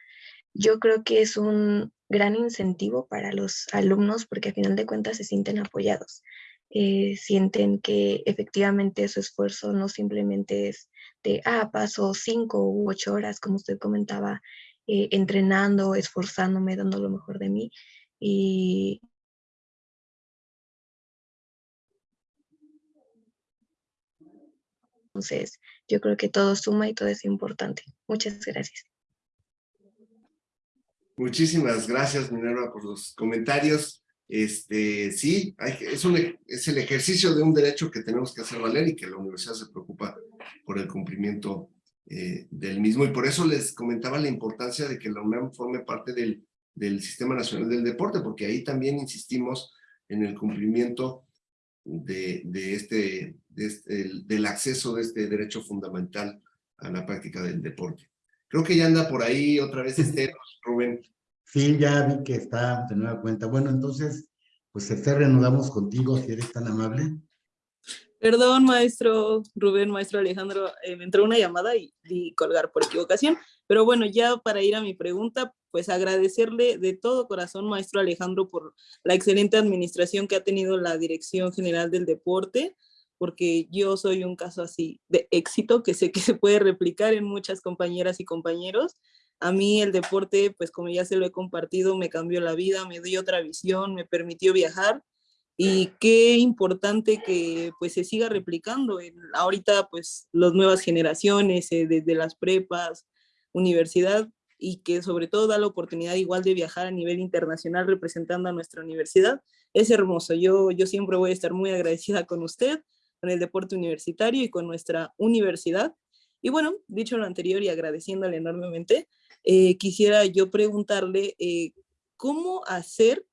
yo creo que es un gran incentivo para los alumnos porque a final de cuentas se sienten apoyados. Eh, sienten que efectivamente su esfuerzo no simplemente es de, ah, paso cinco u ocho horas, como usted comentaba, eh, entrenando, esforzándome, dando lo mejor de mí. Y entonces, yo creo que todo suma y todo es importante. Muchas gracias. Muchísimas gracias, Minerva, por los comentarios. Este, sí, hay, es, un, es el ejercicio de un derecho que tenemos que hacer valer y que la universidad se preocupa por el cumplimiento eh, del mismo. Y por eso les comentaba la importancia de que la UNAM forme parte del, del Sistema Nacional del Deporte, porque ahí también insistimos en el cumplimiento de, de este, de este del acceso de este derecho fundamental a la práctica del deporte. Creo que ya anda por ahí otra vez [LAUGHS] este Rubén. Sí, ya vi que está de nueva cuenta. Bueno, entonces, pues te reanudamos contigo, si eres tan amable. Perdón, maestro Rubén, maestro Alejandro, eh, me entró una llamada y di colgar por equivocación, pero bueno, ya para ir a mi pregunta, pues agradecerle de todo corazón, maestro Alejandro, por la excelente administración que ha tenido la Dirección General del Deporte, porque yo soy un caso así de éxito que sé que se puede replicar en muchas compañeras y compañeros. A mí el deporte, pues como ya se lo he compartido, me cambió la vida, me dio otra visión, me permitió viajar y qué importante que pues se siga replicando. En, ahorita pues las nuevas generaciones, eh, desde las prepas, universidad, y que sobre todo da la oportunidad igual de viajar a nivel internacional representando a nuestra universidad. Es hermoso, yo, yo siempre voy a estar muy agradecida con usted con el deporte universitario y con nuestra universidad. Y bueno, dicho lo anterior y agradeciéndole enormemente, eh, quisiera yo preguntarle eh, cómo hacer,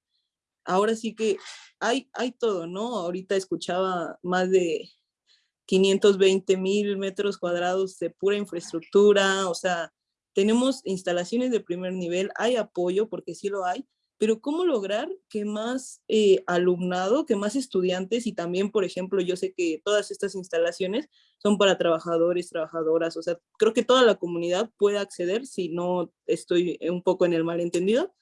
ahora sí que hay, hay todo, ¿no? Ahorita escuchaba más de 520 mil metros cuadrados de pura infraestructura, o sea, tenemos instalaciones de primer nivel, hay apoyo, porque sí lo hay, pero ¿cómo lograr que más eh, alumnado, que más estudiantes y también, por ejemplo, yo sé que todas estas instalaciones son para trabajadores, trabajadoras, o sea, creo que toda la comunidad puede acceder si no estoy un poco en el malentendido,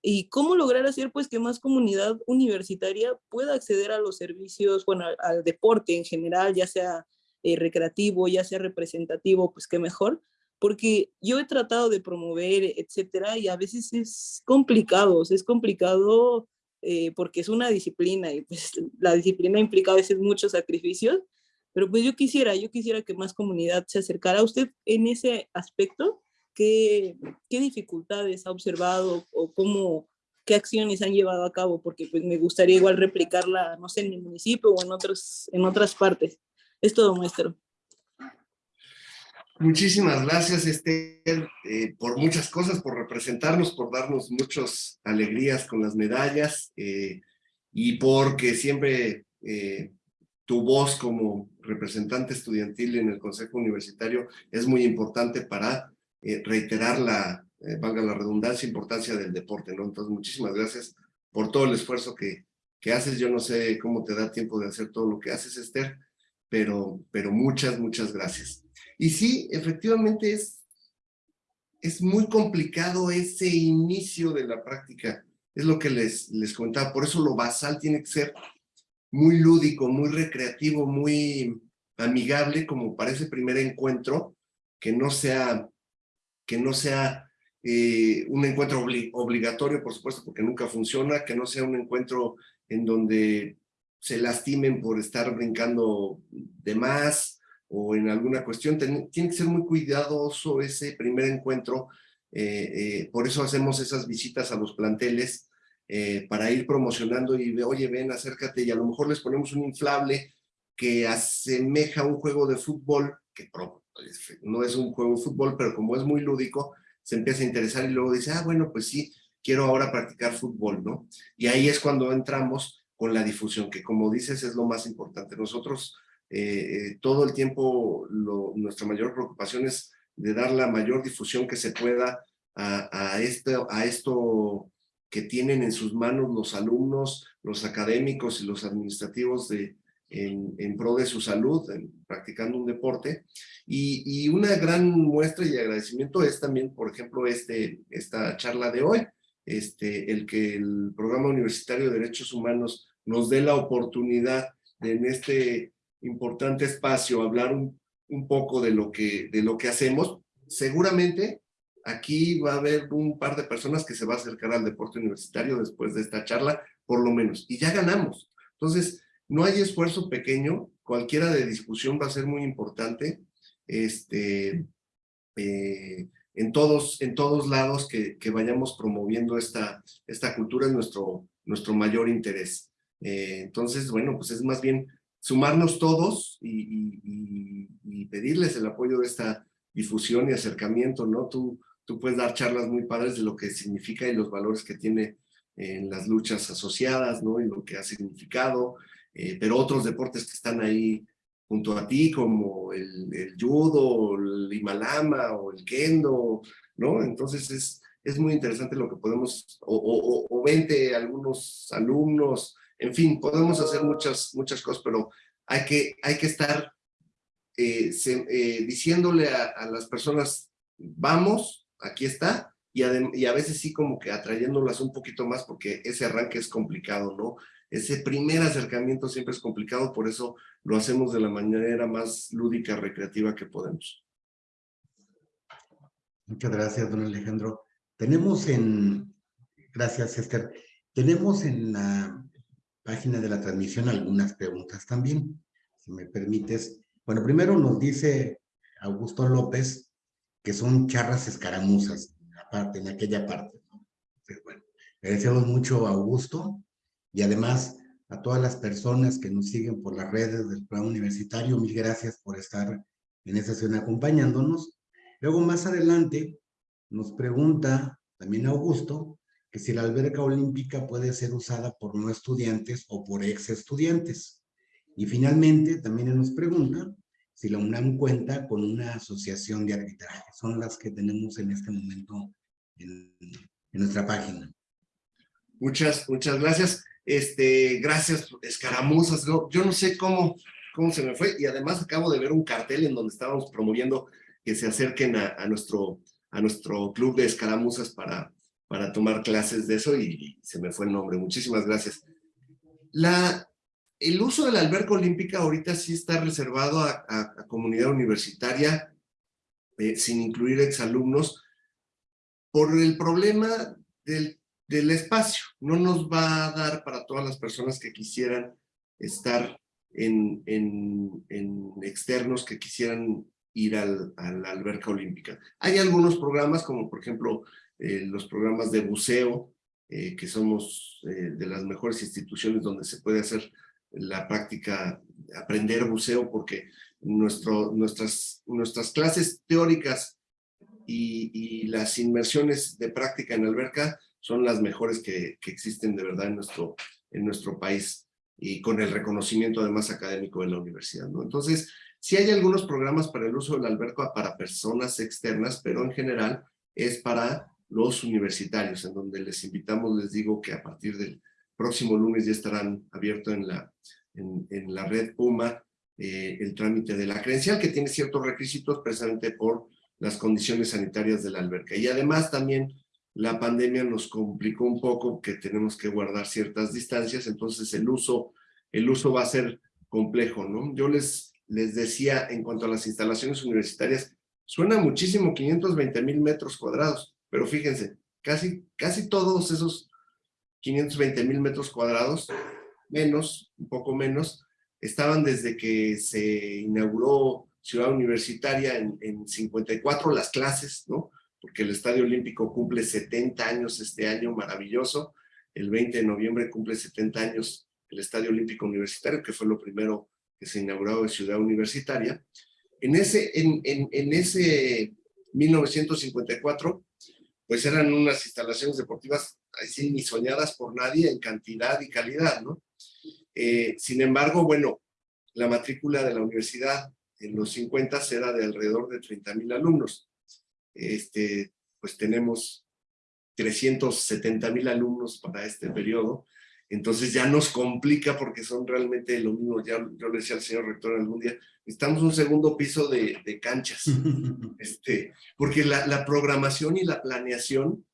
y cómo lograr hacer pues que más comunidad universitaria pueda acceder a los servicios, bueno, al, deporte en general, ya sea eh, recreativo, ya sea representativo, pues qué mejor, porque yo he tratado de promover, etcétera, y a veces es complicado, es complicado eh, porque es una disciplina y pues la disciplina implica a veces muchos sacrificios, pero pues yo quisiera, yo quisiera que más comunidad se acercara a usted en ese aspecto, ¿qué, qué dificultades ha observado o cómo, qué acciones han llevado a cabo? Porque pues me gustaría igual replicarla, no sé, en mi municipio o en, otros, en otras partes. Es todo, maestro. Muchísimas gracias, Esther, eh, por muchas cosas, por representarnos, por darnos muchas alegrías con las medallas eh, y porque siempre eh, tu voz como representante estudiantil en el Consejo Universitario es muy importante para reiterar la, valga la redundancia, importancia del deporte, ¿no? Entonces, muchísimas gracias por todo el esfuerzo que, que haces. Yo no sé cómo te da tiempo de hacer todo lo que haces, Esther, pero, pero muchas, muchas gracias. Y sí, efectivamente es, es muy complicado ese inicio de la práctica. Es lo que les, les comentaba. Por eso lo basal tiene que ser muy lúdico, muy recreativo, muy amigable, como para ese primer encuentro, que no sea, que no sea eh, un encuentro obligatorio, por supuesto, porque nunca funciona, que no sea un encuentro en donde se lastimen por estar brincando de más o en alguna cuestión. tiene que ser muy cuidadoso ese primer encuentro. Eh, eh, por eso hacemos esas visitas a los planteles eh, para ir promocionando y, oye, ven, acércate y a lo mejor les ponemos un inflable que asemeja un juego de fútbol, que no es un juego de fútbol, pero como es muy lúdico, se empieza a interesar y luego dice, ah, bueno, pues sí, quiero ahora practicar fútbol, ¿no? Y ahí es cuando entramos con la difusión, que como dices es lo más importante. Nosotros eh, eh, todo el tiempo nuestra mayor preocupación es de dar la mayor difusión que se pueda a, a, esto, a esto que tienen en sus manos los alumnos, los académicos y los administrativos de, en, en pro de su salud, practicando un deporte. Y, y, una gran muestra y agradecimiento es también, por ejemplo, este, esta charla de hoy, este, el que el Programa Universitario de Derechos Humanos nos dé la oportunidad de en este importante espacio hablar un, un poco de lo, que, de lo que hacemos. Seguramente aquí va a haber un par de personas que se va a acercar al deporte universitario después de esta charla, por lo menos, y ya ganamos. Entonces, no hay esfuerzo pequeño, cualquiera de discusión va a ser muy importante. Este, eh, en todos, en todos lados que, que, vayamos promoviendo esta, esta cultura es nuestro, nuestro mayor interés. Eh, entonces, bueno, pues es más bien sumarnos todos y, y, y, pedirles el apoyo de esta difusión y acercamiento, ¿no? Tú, tú puedes dar charlas muy padres de lo que significa y los valores que tiene en las luchas asociadas, ¿no? Y lo que ha significado, eh, pero otros deportes que están ahí junto a ti, como el, el judo, el himalama o el kendo, ¿no? Entonces es, es muy interesante lo que podemos, o, o, o vente algunos alumnos, en fin, podemos hacer muchas, muchas cosas, pero hay que, hay que estar eh, se, eh, diciéndole a, a, las personas, vamos, aquí está, y y a veces sí como que atrayéndolas un poquito más porque ese arranque es complicado, ¿no? Ese primer acercamiento siempre es complicado, por eso lo hacemos de la manera más lúdica, recreativa que podemos. Muchas gracias, don Alejandro. Tenemos en, gracias Esther, tenemos en la página de la transmisión algunas preguntas también, si me permites. Bueno, primero nos dice Augusto López que son charras escaramuzas, aparte, en aquella parte. ¿no? Bueno, agradecemos mucho a Augusto y además a todas las personas que nos siguen por las redes del plan universitario, mil gracias por estar en esta sesión acompañándonos. Luego más adelante nos pregunta también Augusto si la alberca olímpica puede ser usada por no estudiantes o por ex estudiantes. Y finalmente también nos pregunta si la UNAM cuenta con una asociación de arbitraje. Son las que tenemos en este momento en, nuestra página. Muchas, muchas gracias. Este, gracias, escaramuzas. Yo no sé cómo, cómo se me fue y además acabo de ver un cartel en donde estábamos promoviendo que se acerquen a nuestro, a nuestro club de escaramuzas para, para tomar clases de eso y, se me fue el nombre. Muchísimas gracias. La, el uso de la alberca olímpica ahorita sí está reservado a, a, comunidad universitaria eh, sin incluir exalumnos por el problema del del espacio. No nos va a dar para todas las personas que quisieran estar en, en, en externos, que quisieran ir al, a la alberca olímpica. Hay algunos programas, como por ejemplo eh, los programas de buceo, eh, que somos eh, de las mejores instituciones donde se puede hacer la práctica, aprender buceo, porque nuestro, nuestras, nuestras clases teóricas y, y las inmersiones de práctica en alberca son las mejores que, que existen de verdad en nuestro, en nuestro país. y con el reconocimiento además académico de la universidad, ¿no? Entonces, sí hay algunos programas para el uso del alberca para personas externas, pero en general es para los universitarios, en donde les invitamos, les digo que a partir del próximo lunes ya estarán abiertos en la, en, la red Puma eh, el trámite de la credencial, que tiene ciertos requisitos precisamente por las condiciones sanitarias de la alberca. Y además también la pandemia nos complicó un poco que tenemos que guardar ciertas distancias, entonces el uso, el uso va a ser complejo, ¿no? Yo les, les decía en cuanto a las instalaciones universitarias, suena muchísimo 520 mil metros cuadrados, pero fíjense, casi, casi todos esos 520 mil metros cuadrados, menos, un poco menos, estaban desde que se inauguró Ciudad Universitaria en, en 54 las clases, ¿no? Porque el Estadio Olímpico cumple 70 años este año, maravilloso. El 20 de noviembre cumple 70 años el Estadio Olímpico Universitario, que fue lo primero que se inauguró en Ciudad Universitaria. En ese, en, en, en ese 1954, pues eran unas instalaciones deportivas así ni soñadas por nadie en cantidad y calidad, ¿no? Eh, sin embargo, bueno, la matrícula de la universidad en los 50 era de alrededor de 30 mil alumnos. Este, pues tenemos 370 mil alumnos para este periodo, entonces ya nos complica porque son realmente lo mismo, ya yo le decía al señor rector algún día, necesitamos un segundo piso de, de canchas, [LAUGHS] este, porque la, la, programación y la planeación,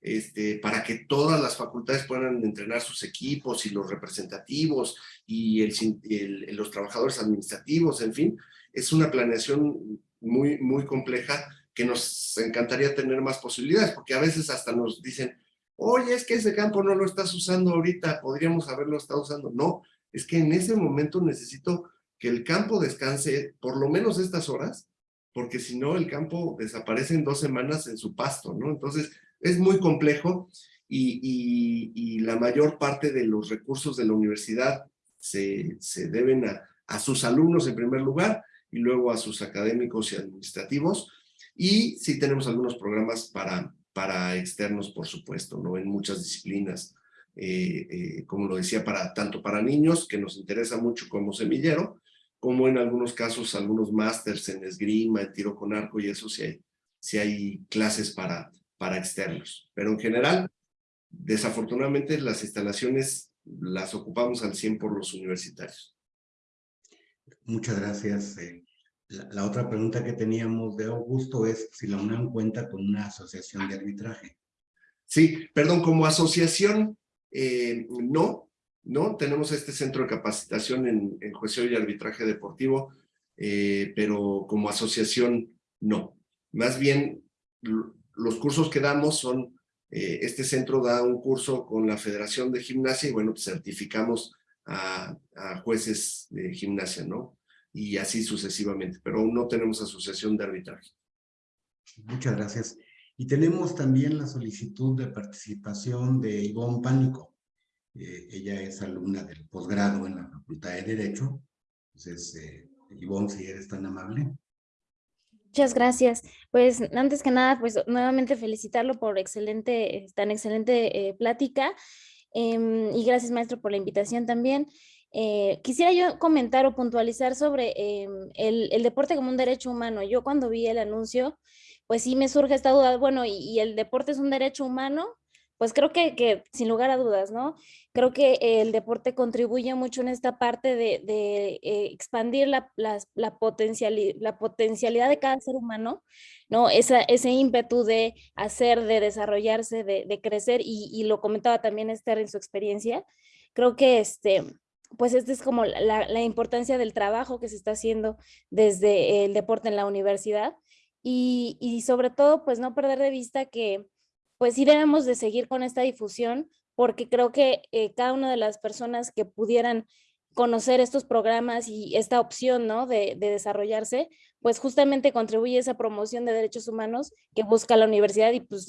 este, para que todas las facultades puedan entrenar sus equipos y los representativos y el, el, los trabajadores administrativos, en fin, es una planeación muy, muy compleja que nos encantaría tener más posibilidades, porque a veces hasta nos dicen, oye, es que ese campo no lo estás usando ahorita, podríamos haberlo estado usando. No, es que en ese momento necesito que el campo descanse por lo menos estas horas, porque si no el campo desaparece en dos semanas en su pasto, ¿no? Entonces es muy complejo y, la mayor parte de los recursos de la universidad se, se deben a, a sus alumnos en primer lugar y luego a sus académicos y administrativos. Y sí tenemos algunos programas para, para externos, por supuesto, ¿no? En muchas disciplinas, eh, eh, como lo decía, para, tanto para niños, que nos interesa mucho como semillero, como en algunos casos algunos másters en esgrima, en tiro con arco y eso sí hay, sí hay clases para, para externos. Pero en general, desafortunadamente las instalaciones las ocupamos al 100 por los universitarios. Muchas gracias. Eh, la, otra pregunta que teníamos de Augusto es si la UNAM cuenta con una asociación de arbitraje. Sí, perdón, como asociación, eh, no, no, tenemos este centro de capacitación en, en juicio y arbitraje deportivo, eh, pero como asociación, no. Más bien, los cursos que damos son, eh, este centro da un curso con la Federación de Gimnasia y bueno, pues certificamos a jueces de gimnasia, ¿no? Y así sucesivamente, pero aún no tenemos asociación de arbitraje. Muchas gracias. Y tenemos también la solicitud de participación de Ivonne Pánico. Eh, ella es alumna del posgrado en la Facultad de Derecho. Entonces, eh, Ivonne, si eres tan amable. Muchas gracias. Pues antes que nada, pues nuevamente felicitarlo por excelente, tan excelente eh, plática. Em, y gracias, maestro, por la invitación también. Eh, quisiera yo comentar o puntualizar sobre eh, el, el, deporte como un derecho humano. Yo cuando vi el anuncio, pues sí me surge esta duda, bueno, y, y el deporte es un derecho humano, pues creo que, que, sin lugar a dudas, ¿no? Creo que el deporte contribuye mucho en esta parte de, de eh, expandir la, la, la, potencialidad, la potencialidad de cada ser humano, ¿no? Esa, ese ímpetu de hacer, de desarrollarse, de, de crecer, y, y, lo comentaba también Esther en su experiencia. Creo que este, pues esta es como la, importancia del trabajo que se está haciendo desde el deporte en la universidad y, sobre todo pues no perder de vista que pues sí debemos de seguir con esta difusión porque creo que eh, cada una de las personas que pudieran conocer estos programas y esta opción ¿no? de, de, desarrollarse, pues justamente contribuye a esa promoción de derechos humanos que busca la universidad y pues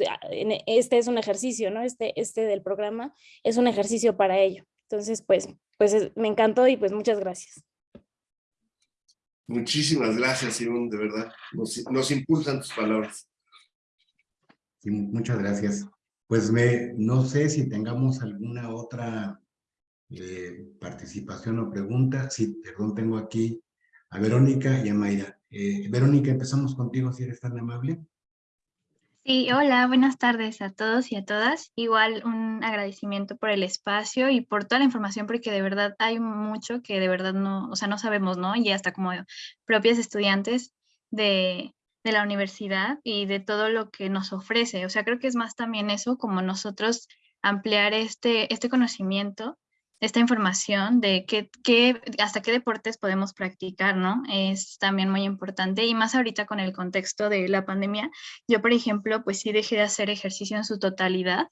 este es un ejercicio, ¿no? Este, este del programa es un ejercicio para ello. Entonces, pues, pues me encantó y pues muchas gracias. Muchísimas gracias, Ivonne, de verdad. Nos, nos impulsan tus palabras. Sí, muchas gracias. Pues me, no sé si tengamos alguna otra eh, participación o pregunta. Sí, perdón, tengo aquí a Verónica y a Mayra. Eh, Verónica, empezamos contigo, si eres tan amable. Sí, hola, buenas tardes a todos y a todas. Igual un agradecimiento por el espacio y por toda la información, porque de verdad hay mucho que de verdad no, o sea, no sabemos, ¿no? Y hasta como propias estudiantes de, de la universidad y de todo lo que nos ofrece. O sea, creo que es más también eso, como nosotros ampliar este, este conocimiento esta información de qué, qué, hasta qué deportes podemos practicar, ¿no? Es también muy importante y más ahorita con el contexto de la pandemia. Yo, por ejemplo, pues sí dejé de hacer ejercicio en su totalidad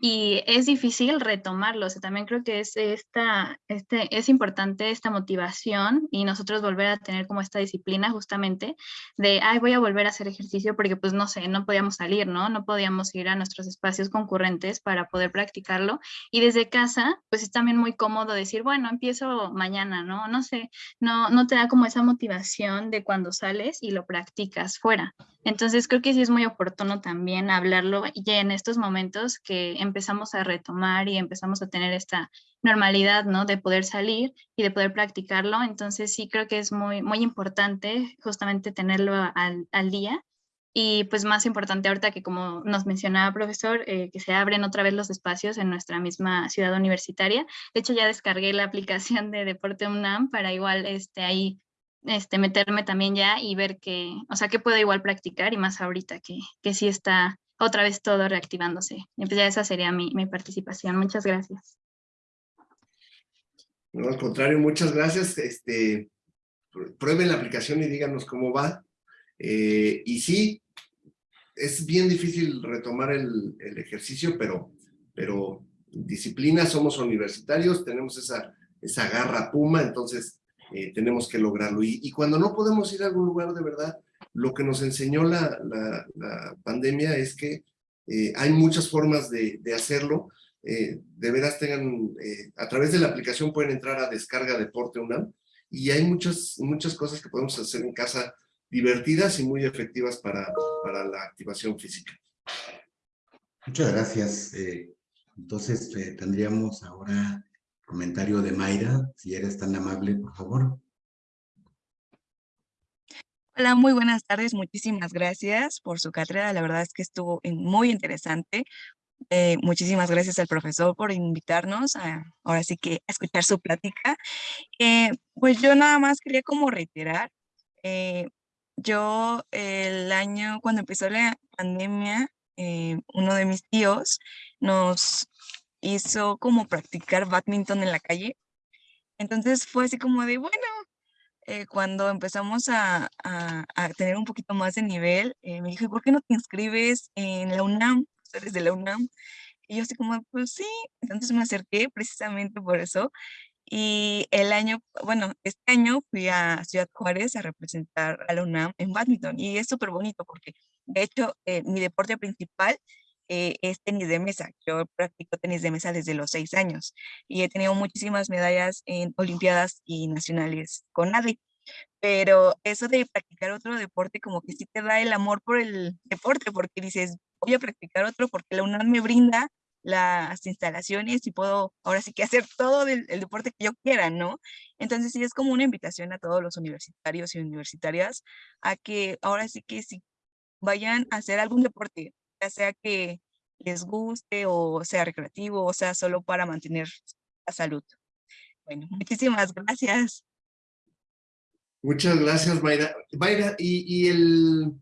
y es difícil retomarlo. O sea, también creo que es, esta, este, es importante esta motivación y nosotros volver a tener como esta disciplina justamente de, ay, voy a volver a hacer ejercicio porque pues no sé, no podíamos salir, ¿no? No podíamos ir a nuestros espacios concurrentes para poder practicarlo. Y desde casa, pues es también muy cómodo decir, bueno, empiezo mañana, ¿no? No sé, no, no te da como esa motivación de cuando sales y lo practicas fuera. Entonces creo que sí es muy oportuno también hablarlo ya en estos momentos que empezamos a retomar y empezamos a tener esta normalidad, ¿no? De poder salir y de poder practicarlo. Entonces sí creo que es muy, muy importante justamente tenerlo al, al día. Y pues más importante ahorita que como nos mencionaba profesor, eh, que se abren otra vez los espacios en nuestra misma ciudad universitaria. De hecho ya descargué la [LAUGHS] aplicación de Deporte UNAM para igual este, ahí este, meterme también ya y ver que, o sea, que puedo igual practicar y más ahorita que, que sí está otra vez todo reactivándose. Y pues ya esa sería mi, mi participación. Muchas gracias. No, al contrario, muchas gracias. Este, prueben la aplicación y díganos cómo va. Eh, y sí, es bien difícil retomar el, el, ejercicio, pero, pero disciplina, somos universitarios, tenemos esa, esa garra puma, entonces eh, tenemos que lograrlo. Y, y, cuando no podemos ir a algún lugar de verdad, lo que nos enseñó la, la, la pandemia es que eh, hay muchas formas de, de hacerlo. Eh, de veras tengan, eh, a través de la aplicación pueden entrar a Descarga Deporte UNAM y hay muchas, muchas cosas que podemos hacer en casa divertidas y muy efectivas para, para la activación física. Muchas gracias. entonces tendríamos ahora comentario de Mayra, si eres tan amable, por favor. Hola, muy buenas tardes. Muchísimas gracias por su cátedra. La verdad es que estuvo muy interesante. Eh, muchísimas gracias al profesor por invitarnos a, ahora sí que a escuchar su plática. Eh, pues yo nada más quería como reiterar, eh, yo el año cuando empezó la pandemia, uno de mis tíos nos hizo como practicar badminton en la calle. Entonces fue así como de, bueno, eh, cuando empezamos a, a, a, tener un poquito más de nivel, eh, me dijo, ¿por qué no te inscribes en la UNAM? Eres de la UNAM. Y yo así como, pues sí, entonces me acerqué precisamente por eso. Y el año, bueno, este año fui a Ciudad Juárez a representar a la UNAM en badminton y es súper bonito porque, de hecho, eh, mi deporte principal eh, es tenis de mesa. Yo practico tenis de mesa desde los seis años y he tenido muchísimas medallas en olimpiadas y nacionales con nadie. Pero eso de practicar otro deporte como que sí te da el amor por el deporte porque dices, voy a practicar otro porque la UNAM me brinda las instalaciones y puedo ahora sí que hacer todo el, el, deporte que yo quiera, ¿no? Entonces sí es como una invitación a todos los universitarios y universitarias a que ahora sí que si vayan a hacer algún deporte, ya sea que les guste o sea recreativo o sea solo para mantener la salud. Bueno, [LAUGHS] muchísimas gracias. Muchas gracias, Mayra. Mayra, ¿y, y el,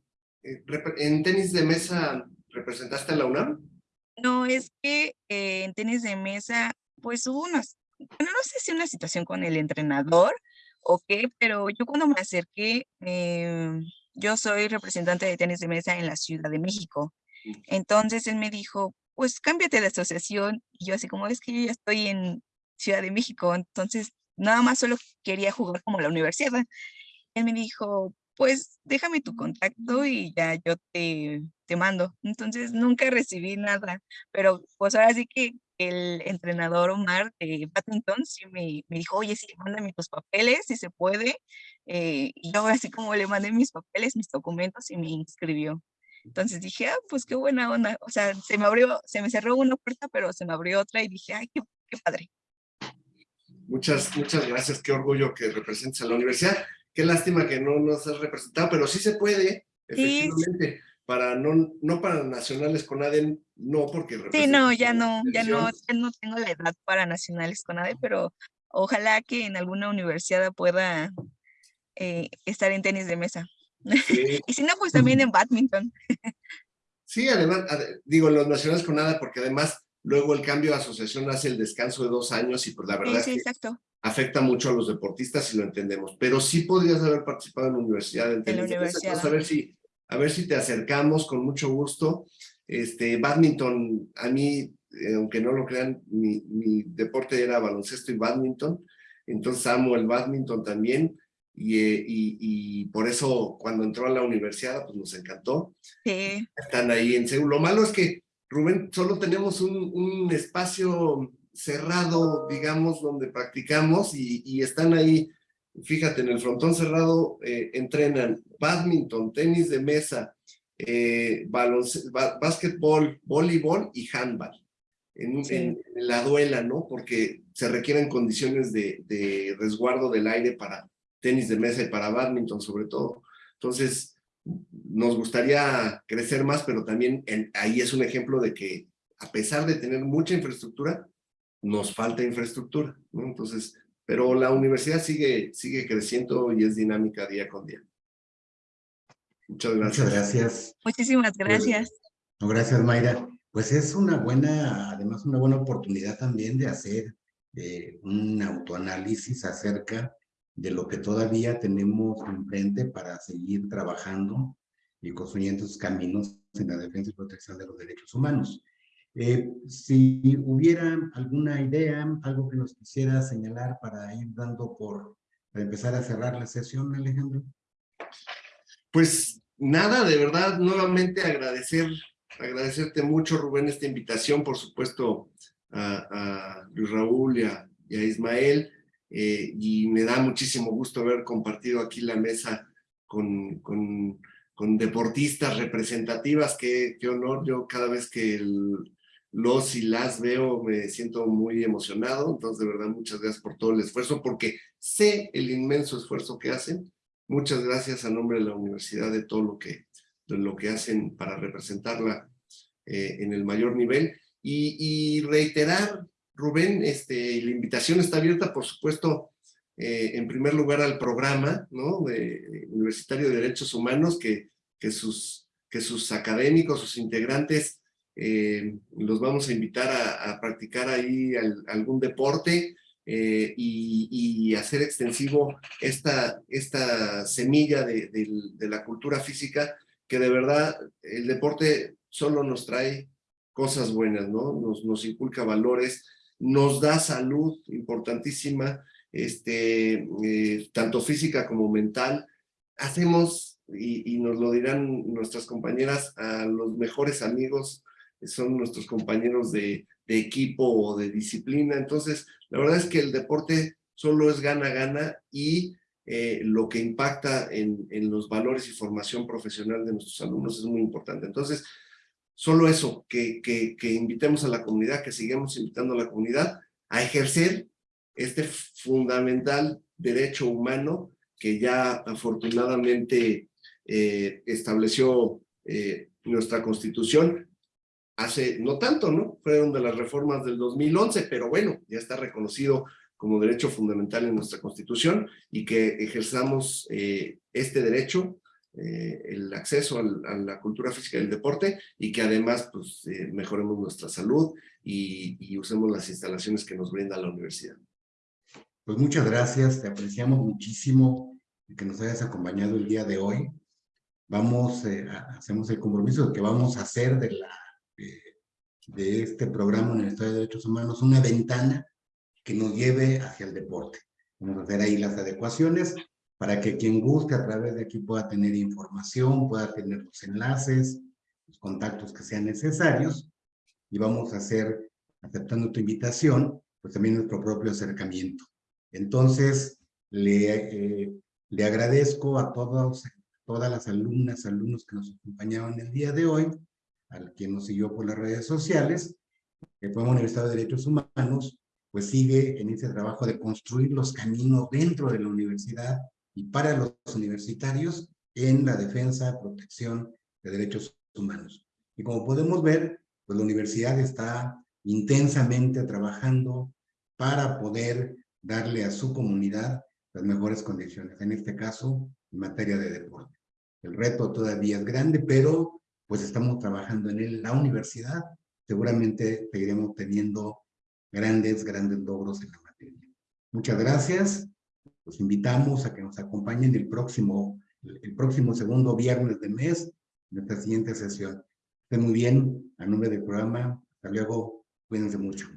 eh, en tenis de mesa representaste a la UNAM? No, es que eh, en tenis de mesa, pues hubo unas, bueno, no sé si una situación con el entrenador o qué, pero yo cuando me acerqué, eh, yo soy representante de tenis de mesa en la Ciudad de México. Entonces él me dijo, pues cámbiate de asociación. Y yo así como, es que yo ya estoy en Ciudad de México, entonces nada más solo quería jugar como la universidad. Él me dijo, pues déjame tu contacto y ya yo te, te mando. Entonces nunca recibí nada, pero pues ahora sí que el entrenador Omar de badminton sí me, me dijo, oye, sí, mándame tus papeles, si se puede. Eh, y yo así como le mandé mis papeles, mis documentos y me inscribió. Entonces dije, ah, pues qué buena onda. O sea, se me abrió, se me cerró una puerta, pero se me abrió otra y dije, ay, qué, qué padre. Muchas, muchas gracias. Qué orgullo que representes a la universidad. Qué lástima que no nos has representado, pero sí se puede, efectivamente. Para no, no para nacionales con ADEN, no, porque... Sí, no, ya no, ya no, ya no tengo la edad para nacionales con ADEN, pero ojalá que en alguna universidad pueda eh, estar en tenis de mesa. [LAUGHS] y si no, pues también en badminton. sí, además, digo, los nacionales con nada, porque además luego el cambio de asociación hace el descanso de dos años y pues la verdad sí, es que exacto. afecta mucho a los deportistas y lo entendemos. Pero sí podrías haber participado en la universidad. En, en la universidad. a ver si a ver si te acercamos con mucho gusto. Este, badminton, a mí, eh, aunque no lo crean, mi, mi, deporte era baloncesto y badminton, entonces amo el badminton también, y, eh, y, y, por eso cuando entró a la universidad, pues nos encantó. Sí. Están ahí en Seúl. Lo malo es que, Rubén, solo tenemos un, un espacio cerrado, digamos, donde practicamos y, y están ahí fíjate, en el frontón cerrado eh, entrenan badminton, tenis de mesa, eh, básquetbol, voleibol y handball. En, sí. en, en, la duela, ¿no? Porque se requieren condiciones de, de, resguardo del aire para tenis de mesa y para badminton sobre todo. Entonces, nos gustaría crecer más, pero también en, ahí es un ejemplo de que a pesar de tener mucha infraestructura, nos falta infraestructura, ¿no? Entonces, pero la universidad sigue, sigue creciendo y es dinámica día con día. Muchas gracias. Muchas gracias. Muchísimas gracias. Pues, no, gracias, Mayra. Pues es una buena, además una buena oportunidad también de hacer eh, un autoanálisis acerca de lo que todavía tenemos enfrente para seguir trabajando y construyendo esos caminos en la defensa y protección de los derechos humanos. Eh, si hubiera alguna idea, algo que nos quisiera señalar para ir dando por, para empezar a cerrar la sesión, Alejandro. Pues nada, de verdad, nuevamente agradecer, agradecerte mucho, Rubén, esta invitación, por supuesto, a, a Luis Raúl y a, y a Ismael, eh, y me da muchísimo gusto haber compartido aquí la mesa con, con, con deportistas representativas, qué, qué honor, yo cada vez que el, los y las veo, me siento muy emocionado, entonces de verdad muchas gracias por todo el esfuerzo, porque sé el inmenso esfuerzo que hacen, muchas gracias a nombre de la universidad de todo lo que, de lo que hacen para representarla eh, en el mayor nivel, y, y, reiterar, Rubén, este, la invitación está abierta, por supuesto, eh, en primer lugar al programa ¿no? de, Universitario de Derechos Humanos, que, que, sus, que sus académicos, sus integrantes, eh, los vamos a invitar a, practicar ahí al, algún deporte eh, y, y, hacer extensivo esta, esta semilla de, de, de, la cultura física, que de verdad el deporte solo nos trae cosas buenas, ¿no? Nos, nos inculca valores, nos da salud importantísima, este, eh, tanto física como mental. Hacemos, y, nos lo dirán nuestras compañeras, a los mejores amigos son nuestros compañeros de, equipo o de disciplina. Entonces, la verdad es que el deporte solo es gana-gana y eh, lo que impacta en, los valores y formación profesional de nuestros alumnos es muy importante. Entonces, solo eso, que, que, invitemos a la comunidad, que sigamos invitando a la comunidad a ejercer este fundamental derecho humano que ya afortunadamente eh, estableció eh, nuestra Constitución, hace no tanto, ¿no? Fueron de las reformas del 2011, pero bueno, ya está reconocido como derecho fundamental en nuestra Constitución y que ejerzamos eh, este derecho, eh, el acceso al, a la cultura física y el deporte y que además pues, eh, mejoremos nuestra salud y, y usemos las instalaciones que nos brinda la universidad. Pues muchas gracias, te apreciamos muchísimo que nos hayas acompañado el día de hoy. Vamos, eh, hacemos el compromiso de que vamos a hacer de la de este programa Universitario de Derechos Humanos una ventana que nos lleve hacia el deporte. Vamos a hacer ahí las adecuaciones para que quien guste a través de aquí pueda tener información, pueda tener los enlaces, los contactos que sean necesarios y vamos a hacer, aceptando tu invitación, pues también nuestro propio acercamiento. Entonces, le, eh, le agradezco a todos, todas las alumnas, alumnos que nos acompañaron el día de hoy, al quien nos siguió por las redes sociales, que fue Universidad de Derechos Humanos, pues sigue en ese trabajo de construir los caminos dentro de la universidad y para los universitarios en la defensa, protección de derechos humanos. Y como podemos ver, pues la universidad está intensamente trabajando para poder darle a su comunidad las mejores condiciones, en este caso, en materia de deporte. El reto todavía es grande, pero pues estamos trabajando en él. La universidad seguramente seguiremos teniendo grandes, grandes logros en la materia. Muchas gracias. Los invitamos a que nos acompañen el próximo, el próximo segundo viernes de mes, nuestra siguiente sesión. Estén muy bien, a nombre del programa. Hasta luego. Cuídense mucho.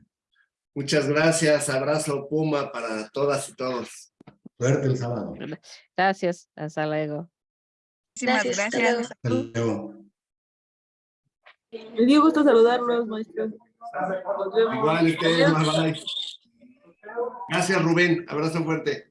Muchas gracias. Abrazo Puma para todas y todos. Suerte el sábado. Gracias, hasta luego. Muchísimas Gracias, hasta gracias. Hasta luego. Me dio gusto saludarlos, maestro. Igual ustedes. Gracias Rubén. Abrazo fuerte.